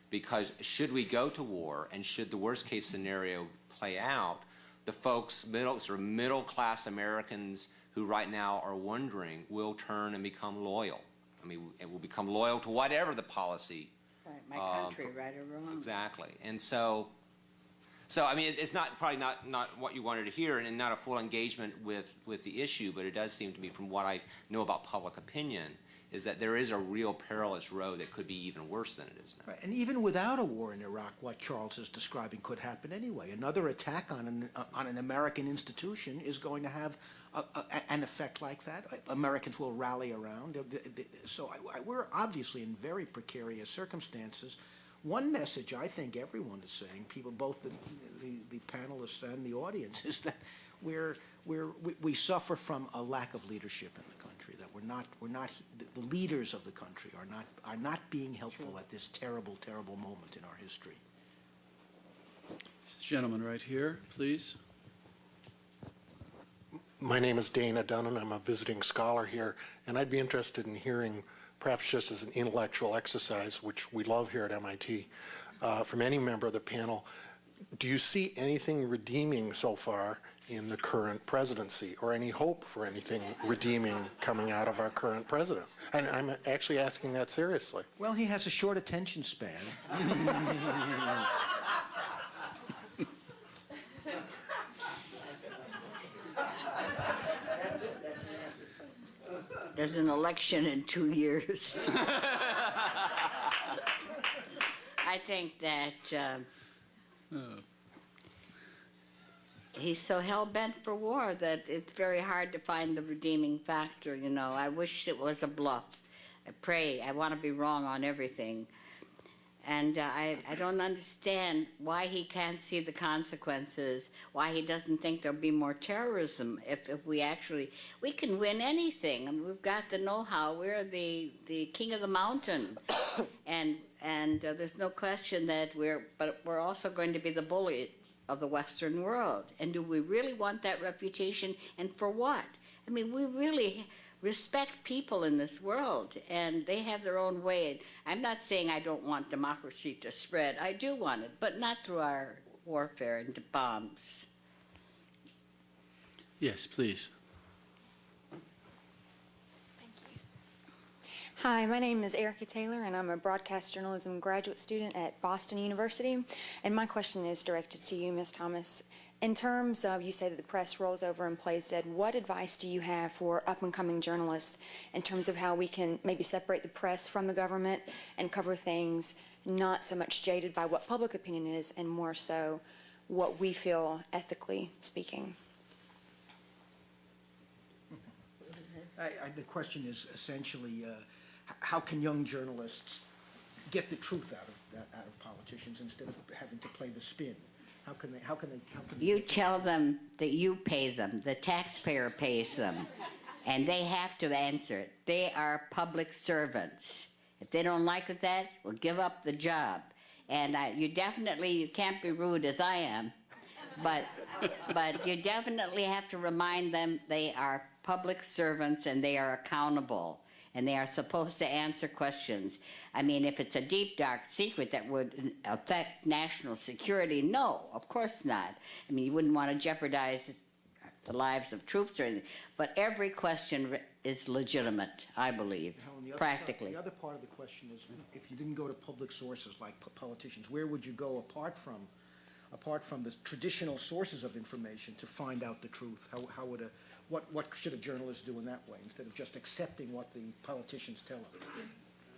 Because should we go to war and should the worst case scenario play out, the folks, middle, sort of middle class Americans who right now are wondering will turn and become loyal. I mean, it will become loyal to whatever the policy. Right, my uh, country, right or wrong. Exactly. And so, so I mean, it- it's not, probably not, not what you wanted to hear and not a full engagement with, with the issue, but it does seem to me from what I know about public opinion, is that there is a real perilous road that could be even worse than it is now. Right, And even without a war in Iraq, what Charles is describing could happen anyway. Another attack on an, uh, on an American institution is going to have a, a, an effect like that. Americans will rally around. So I, I, we're obviously in very precarious circumstances. One message I think everyone is saying, people, both the, the, the panelists and the audience, is that we're, we're, we, we suffer from a lack of leadership in the we're not, we're not, the, the leaders of the country are not, are not being helpful at this terrible, terrible moment in our history. This gentleman right here, please. My name is Dana Dunnan. I'm a visiting scholar here, and I'd be interested in hearing, perhaps just as an intellectual exercise, which we love here at MIT, uh, from any member of the panel. Do you see anything redeeming so far in the current presidency, or any hope for anything redeeming coming out of our current president? And I'm actually asking that seriously. Well, he has a short attention span. There's an election in two years. I think that um, he's so hell bent for war that it's very hard to find the redeeming factor. You know, I wish it was a bluff. I pray. I want to be wrong on everything. And uh, I, I don't understand why he can't see the consequences, why he doesn't think there'll be more terrorism if, if we actually, we can win anything. I mean, we've got the know-how. We're the, the king of the mountain. and and uh, there's no question that we're, but we're also going to be the bully of the Western world. And do we really want that reputation? And for what? I mean, we really respect people in this world, and they have their own way. I'm not saying I don't want democracy to spread. I do want it, but not through our warfare and bombs. Yes, please. Hi, my name is Erica Taylor, and I'm a broadcast journalism graduate student at Boston University. And my question is directed to you, Ms. Thomas. In terms of, you say that the press rolls over and plays dead, what advice do you have for up-and-coming journalists in terms of how we can maybe separate the press from the government and cover things not so much jaded by what public opinion is and more so what we feel ethically speaking? I, I, the question is essentially, uh, how can young journalists get the truth out of, out of politicians instead of having to play the spin? How can they, how can they, how can they You tell them that you pay them, the taxpayer pays them, and they have to answer it. They are public servants. If they don't like it that, well, give up the job. And I, you definitely, you can't be rude as I am, but, but you definitely have to remind them they are public servants and they are accountable and they are supposed to answer questions. I mean, if it's a deep, dark secret that would affect national security, no, of course not. I mean, you wouldn't want to jeopardize the lives of troops or anything. But every question is legitimate, I believe, the practically. Side, the other part of the question is, if you didn't go to public sources like politicians, where would you go apart from, apart from the traditional sources of information to find out the truth? How, how would a what, what should a journalist do in that way instead of just accepting what the politicians tell them?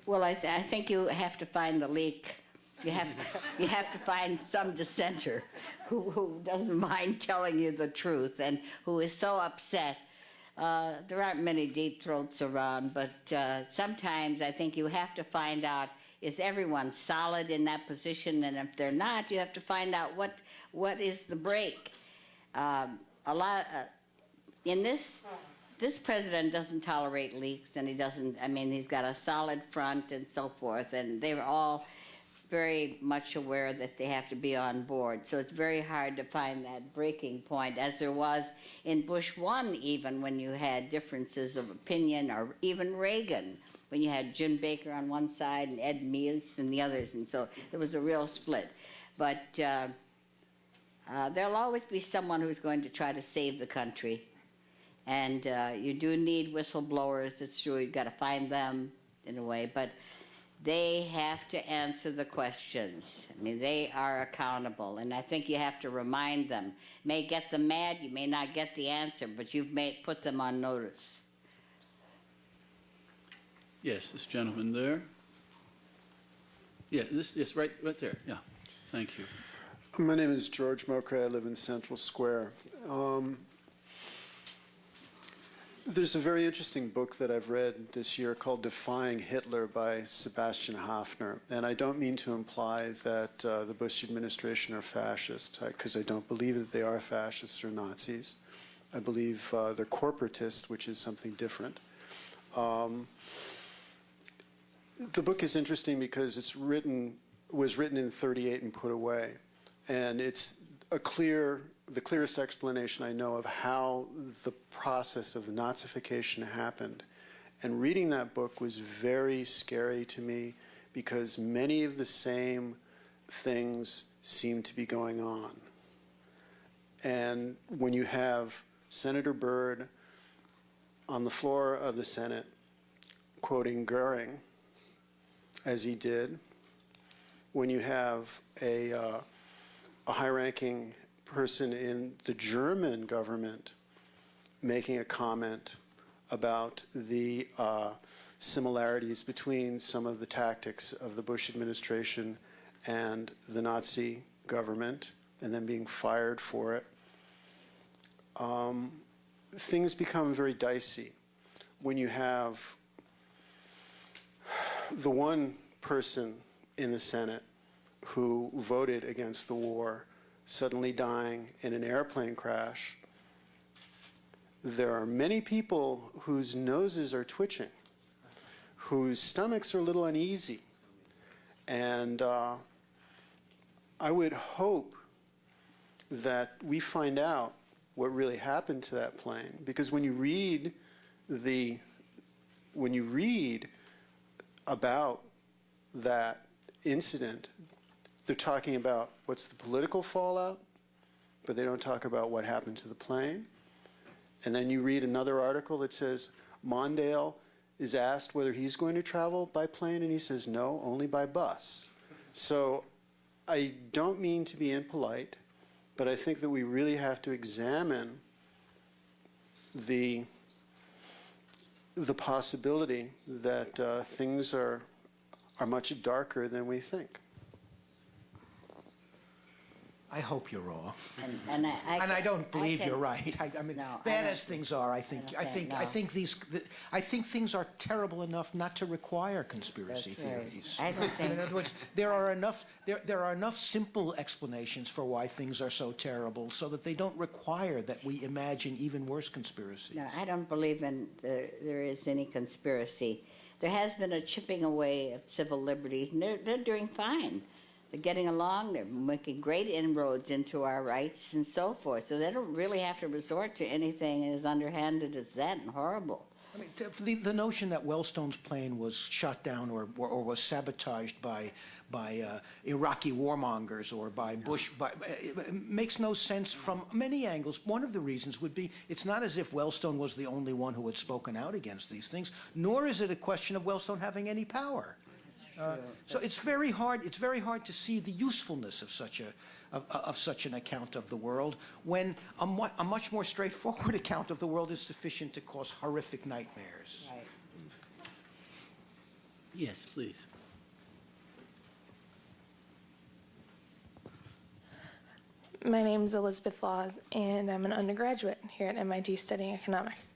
Well, I, th I think you have to find the leak. You have, you have to find some dissenter who, who doesn't mind telling you the truth and who is so upset. Uh, there aren't many deep throats around, but uh, sometimes I think you have to find out is everyone solid in that position, and if they're not, you have to find out what what is the break. Um, a lot. Uh, in this this president doesn't tolerate leaks and he doesn't i mean he's got a solid front and so forth and they're all very much aware that they have to be on board. So it's very hard to find that breaking point as there was in bush 1 even when you had differences of opinion or even reagan when you had jim baker on one side and ed meese and the others and so there was a real split. But uh, uh, there'll always be someone who's going to try to save the country and uh, you do need whistleblowers, it's true, you've got to find them in a way, but they have to answer the questions. I mean, they are accountable, and I think you have to remind them. May get them mad, you may not get the answer, but you've made, put them on notice. Yes, this gentleman there. Yeah, this, yes, right, right there. Yeah, thank you. My name is George Mokray. I live in Central Square. Um, there's a very interesting book that I've read this year called Defying Hitler by Sebastian Haffner. And I don't mean to imply that uh, the Bush administration are fascist, because I, I, don't believe that they are fascists or Nazis. I believe uh, they're corporatist, which is something different. Um, the book is interesting because it's written, was written in 38 and put away. And it's a clear the clearest explanation I know of how the process of Nazification happened. And reading that book was very scary to me because many of the same things seem to be going on. And when you have Senator Byrd on the floor of the Senate quoting Goering, as he did, when you have a, uh, a high-ranking person in the German government making a comment about the uh, similarities between some of the tactics of the Bush administration and the Nazi government, and then being fired for it. Um, things become very dicey when you have the one person in the Senate who voted against the war suddenly dying in an airplane crash. There are many people whose noses are twitching, whose stomachs are a little uneasy. And uh, I would hope that we find out what really happened to that plane. Because when you read the, when you read about that incident, they're talking about what's the political fallout, but they don't talk about what happened to the plane. And then you read another article that says Mondale is asked whether he's going to travel by plane, and he says no, only by bus. So I don't mean to be impolite, but I think that we really have to examine the the possibility that uh, things are are much darker than we think. I hope you're wrong. And, and I, I And I don't believe can- you're right. I, I mean, No, bad as things are, I think, I I think, think- I think these, th- I think things are terrible enough not to require conspiracy That's right. theories. I don't think- In other words, there are enough, there, there are enough simple explanations for why things are so terrible, so that they don't require that we imagine even worse conspiracies. No, I don't believe in the, there is any conspiracy. There has been a chipping away of civil liberties, and they're, they're doing fine. They're getting along. They're making great inroads into our rights and so forth. So they don't really have to resort to anything as underhanded as that and horrible. I mean, the, the notion that Wellstone's plane was shot down or, or, or was sabotaged by, by uh, Iraqi warmongers or by Bush by, it makes no sense from many angles. One of the reasons would be it's not as if Wellstone was the only one who had spoken out against these things, nor is it a question of Wellstone having any power. Uh, so it's very hard. It's very hard to see the usefulness of such a of, of such an account of the world when a, mu- a much more straightforward account of the world is sufficient to cause horrific nightmares. Right. Yes, please. My name is Elizabeth Laws, and I'm an undergraduate here at MIT studying economics.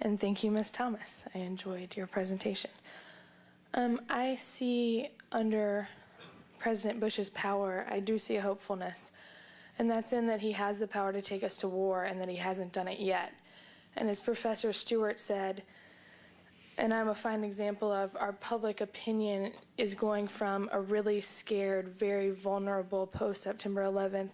And thank you, Ms. Thomas. I enjoyed your presentation. Um, I see under President Bush's power, I do see a hopefulness. And that's in that he has the power to take us to war and that he hasn't done it yet. And as Professor Stewart said, and I'm a fine example of our public opinion is going from a really scared, very vulnerable post September 11th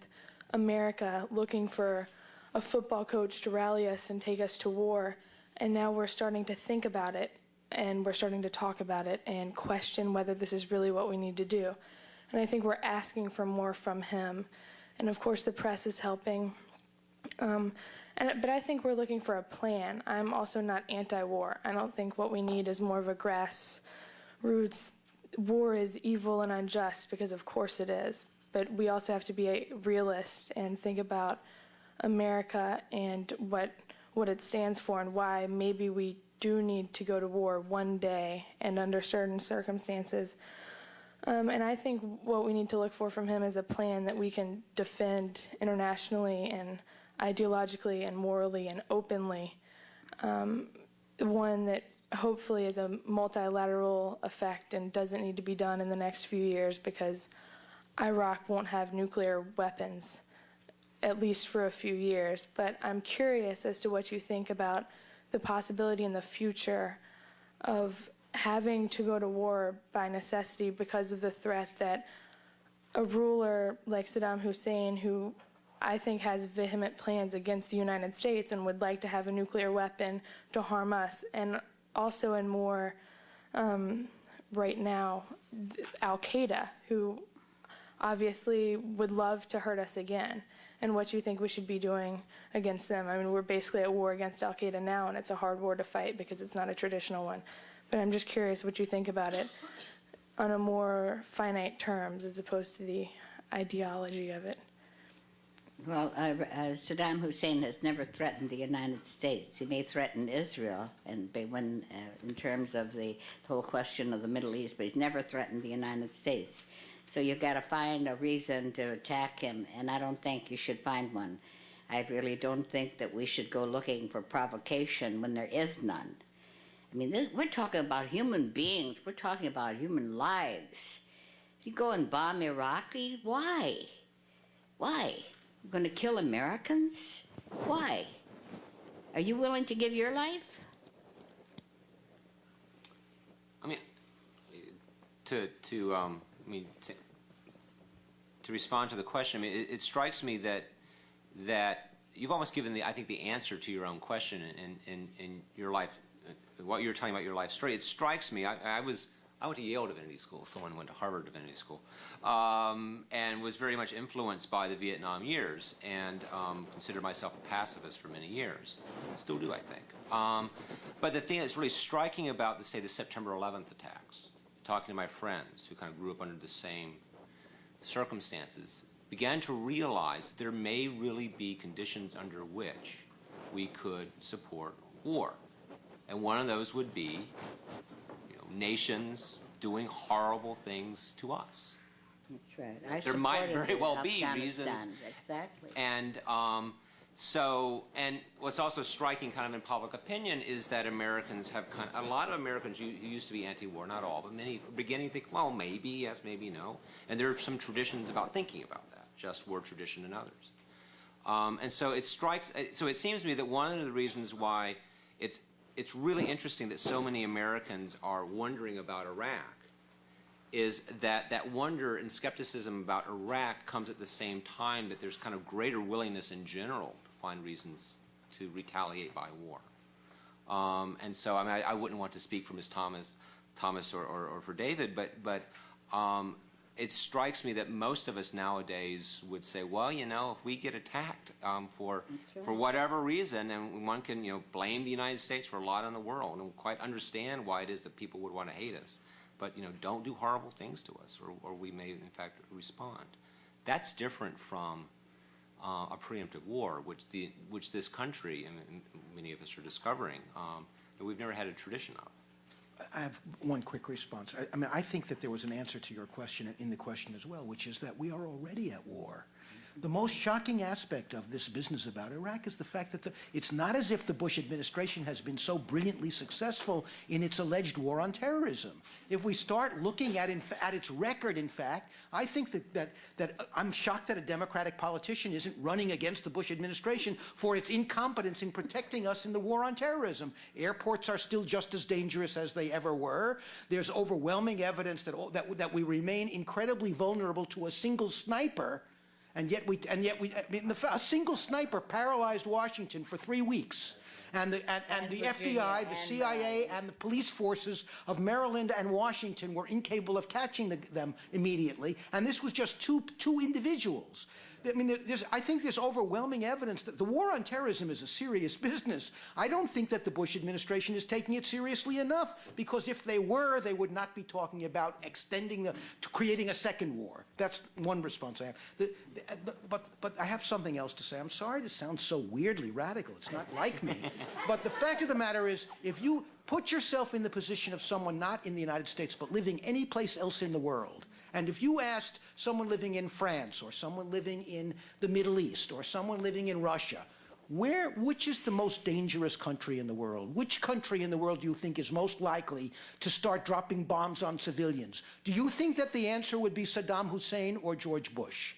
America looking for a football coach to rally us and take us to war. And now we're starting to think about it and we're starting to talk about it and question whether this is really what we need to do. And I think we're asking for more from him. And of course, the press is helping. Um, and, but I think we're looking for a plan. I'm also not anti-war. I don't think what we need is more of a grassroots war is evil and unjust because of course it is. But we also have to be a realist and think about America and what what it stands for and why maybe we do need to go to war one day and under certain circumstances. Um, and I think what we need to look for from him is a plan that we can defend internationally and ideologically and morally and openly. Um, one that hopefully is a multilateral effect and doesn't need to be done in the next few years because Iraq won't have nuclear weapons, at least for a few years. But I'm curious as to what you think about the possibility in the future of having to go to war by necessity because of the threat that a ruler like Saddam Hussein, who I think has vehement plans against the United States and would like to have a nuclear weapon to harm us, and also in more um, right now, Al Qaeda, who obviously would love to hurt us again, and what you think we should be doing against them. I mean, we're basically at war against Al Qaeda now, and it's a hard war to fight because it's not a traditional one. But I'm just curious what you think about it on a more finite terms as opposed to the ideology of it. Well, uh, uh, Saddam Hussein has never threatened the United States. He may threaten Israel, and when uh, in terms of the whole question of the Middle East, but he's never threatened the United States. So you've got to find a reason to attack him, and I don't think you should find one. I really don't think that we should go looking for provocation when there is none. I mean, this, we're talking about human beings. We're talking about human lives. You go and bomb Iraqi? Why? Why? You're going to kill Americans? Why? Are you willing to give your life? I mean, to to um, I mean to, to respond to the question, I mean, it, it, strikes me that that you've almost given the I think the answer to your own question in in, in your life, uh, what you were telling about your life story. It strikes me. I, I was I went to Yale Divinity School. Someone went to Harvard Divinity School, um, and was very much influenced by the Vietnam years, and um, considered myself a pacifist for many years. Still do, I think. Um, but the thing that's really striking about, the, say, the September 11th attacks, talking to my friends who kind of grew up under the same circumstances, began to realize there may really be conditions under which we could support war. And one of those would be nations doing horrible things to us. That's right. I there might very well be reasons. Exactly. And um, so, and what's also striking kind of in public opinion is that Americans have kind of, a lot of Americans who used to be anti-war, not all, but many beginning to think, well, maybe, yes, maybe no. And there are some traditions about thinking about that, just war tradition and others. Um, and so it strikes, so it seems to me that one of the reasons why it's it's really interesting that so many Americans are wondering about Iraq is that that wonder and skepticism about Iraq comes at the same time that there's kind of greater willingness in general find reasons to retaliate by war. Um, and so I, mean, I, I, wouldn't want to speak for Ms. Thomas, Thomas or, or, or for David, but, but um, it strikes me that most of us nowadays would say, well, you know, if we get attacked um, for right. for whatever reason, and one can, you know, blame the United States for a lot in the world, and quite understand why it is that people would want to hate us, but you know, don't do horrible things to us, or, or we may in fact respond. That's different from uh, a preemptive war, which the which this country and many of us are discovering um, that we've never had a tradition of. I have one quick response. I, I, mean, I think that there was an answer to your question in the question as well, which is that we are already at war. The most shocking aspect of this business about Iraq is the fact that the, it's not as if the Bush administration has been so brilliantly successful in its alleged war on terrorism. If we start looking at, in, at its record, in fact, I think that, that, that uh, I'm shocked that a Democratic politician isn't running against the Bush administration for its incompetence in protecting us in the war on terrorism. Airports are still just as dangerous as they ever were. There's overwhelming evidence that, that, that we remain incredibly vulnerable to a single sniper and yet we, and yet we, I mean, the, a single sniper paralyzed Washington for three weeks. And the, and, and, and the FBI, the uh, CIA, and the police forces of Maryland and Washington were incapable of catching the, them immediately. And this was just two, two individuals. I mean, I think there's overwhelming evidence that the war on terrorism is a serious business. I don't think that the Bush administration is taking it seriously enough because if they were, they would not be talking about extending the, creating a second war. That's one response I have. The, uh, the, but, but I have something else to say. I'm sorry to sound so weirdly radical. It's not like me. but the fact of the matter is, if you put yourself in the position of someone not in the United States but living any place else in the world, and if you asked someone living in France or someone living in the Middle East or someone living in Russia, where, which is the most dangerous country in the world? Which country in the world do you think is most likely to start dropping bombs on civilians? Do you think that the answer would be Saddam Hussein or George Bush?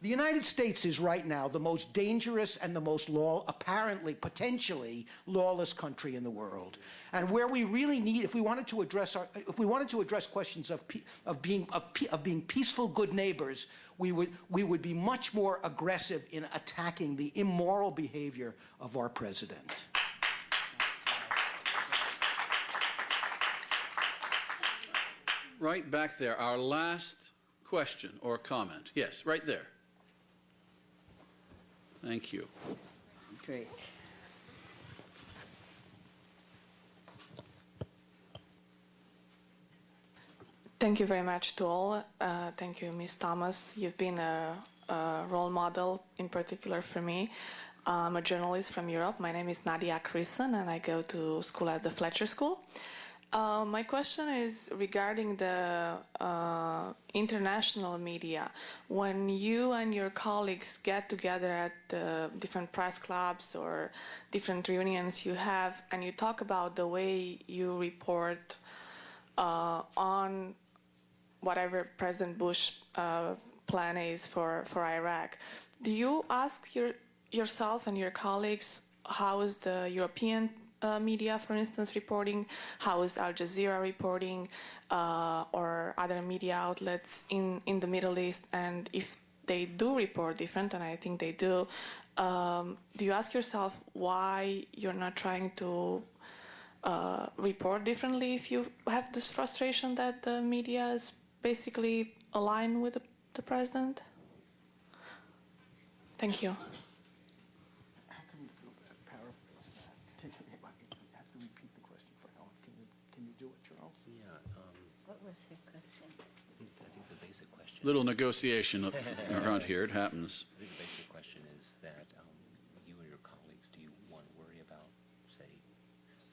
The United States is right now the most dangerous and the most law, apparently, potentially lawless country in the world. And where we really need, if we wanted to address our, if we wanted to address questions of, of being of, of being peaceful, good neighbors, we would we would be much more aggressive in attacking the immoral behavior of our president. Right back there, our last question or comment. Yes, right there. Thank you. Great. Thank you very much to all. Uh, thank you, Ms. Thomas. You've been a, a, role model, in particular for me. I'm a journalist from Europe. My name is Nadia Krisen, and I go to school at the Fletcher School. Uh, my question is regarding the uh, international media. When you and your colleagues get together at uh, different press clubs or different reunions you have, and you talk about the way you report uh, on whatever President Bush uh, plan is for, for Iraq. Do you ask your, yourself and your colleagues how is the European uh, media, for instance, reporting? How is Al Jazeera reporting uh, or other media outlets in, in the Middle East? And if they do report different, and I think they do, um, do you ask yourself why you're not trying to uh, report differently if you have this frustration that the media is basically aligned with the, the president? Thank you. How can you paraphrase that? Can you, I have to repeat the question for Helen. Can you, can you do it, Charles? Yeah, um, What was her question? I think, I think the basic question. Little negotiation up around here. It happens. I think the basic question is that um, you and your colleagues, do you want to worry about, say,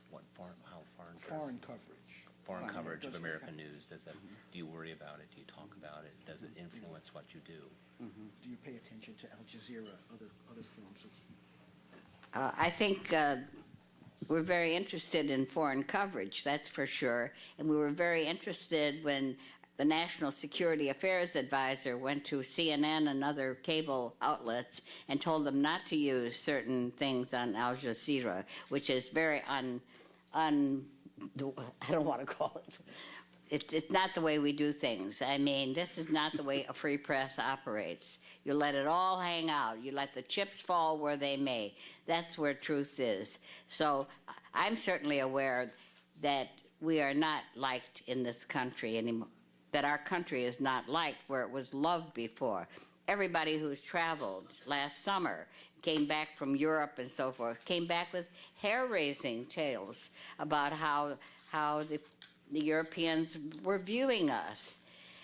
what foreign, how foreign Foreign coverage. foreign Right, coverage of doesn't- American news does that? Do you worry about it? Do you talk about it? Does it influence what you do? Do you pay attention to Al Jazeera, other, other forms of Uh, I think uh, we're very interested in foreign coverage, that's for sure. And we were very interested when the National Security Affairs Advisor went to CNN and other cable outlets and told them not to use certain things on Al Jazeera, which is very un, un I don't want to call it. It's, it's not the way we do things. I mean, this is not the way a free press operates. You let it all hang out. You let the chips fall where they may. That's where truth is. So I'm certainly aware that we are not liked in this country anymore, that our country is not liked where it was loved before. Everybody who's traveled last summer came back from Europe and so forth, came back with hair-raising tales about how, how the, the Europeans were viewing us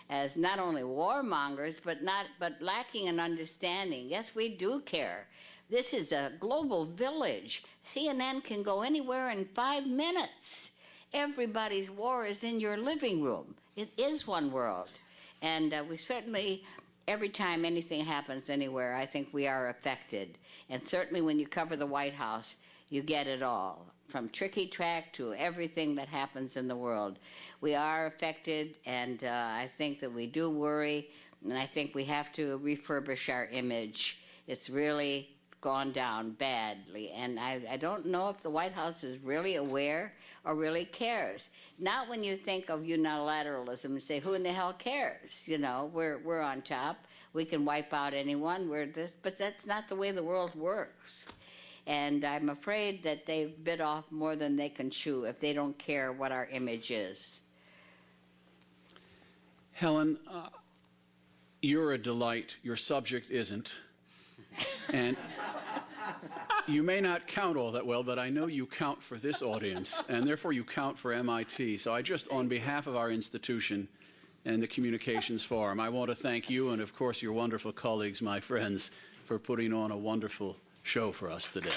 as not only warmongers, but not but lacking an understanding. Yes, we do care. This is a global village. CNN can go anywhere in five minutes. Everybody's war is in your living room. It is one world, and uh, we certainly. Every time anything happens anywhere, I think we are affected. And certainly when you cover the White House, you get it all from tricky track to everything that happens in the world. We are affected, and uh, I think that we do worry, and I think we have to refurbish our image. It's really gone down badly, and I, I don't know if the White House is really aware or really cares. Not when you think of unilateralism and say, "Who in the hell cares?" You know, we're we're on top. We can wipe out anyone. We're this, but that's not the way the world works. And I'm afraid that they've bit off more than they can chew if they don't care what our image is. Helen, uh, you're a delight. Your subject isn't. And you may not count all that well, but I know you count for this audience, and therefore you count for MIT. So I just, on behalf of our institution and the Communications Forum, I want to thank you and, of course, your wonderful colleagues, my friends, for putting on a wonderful show for us today.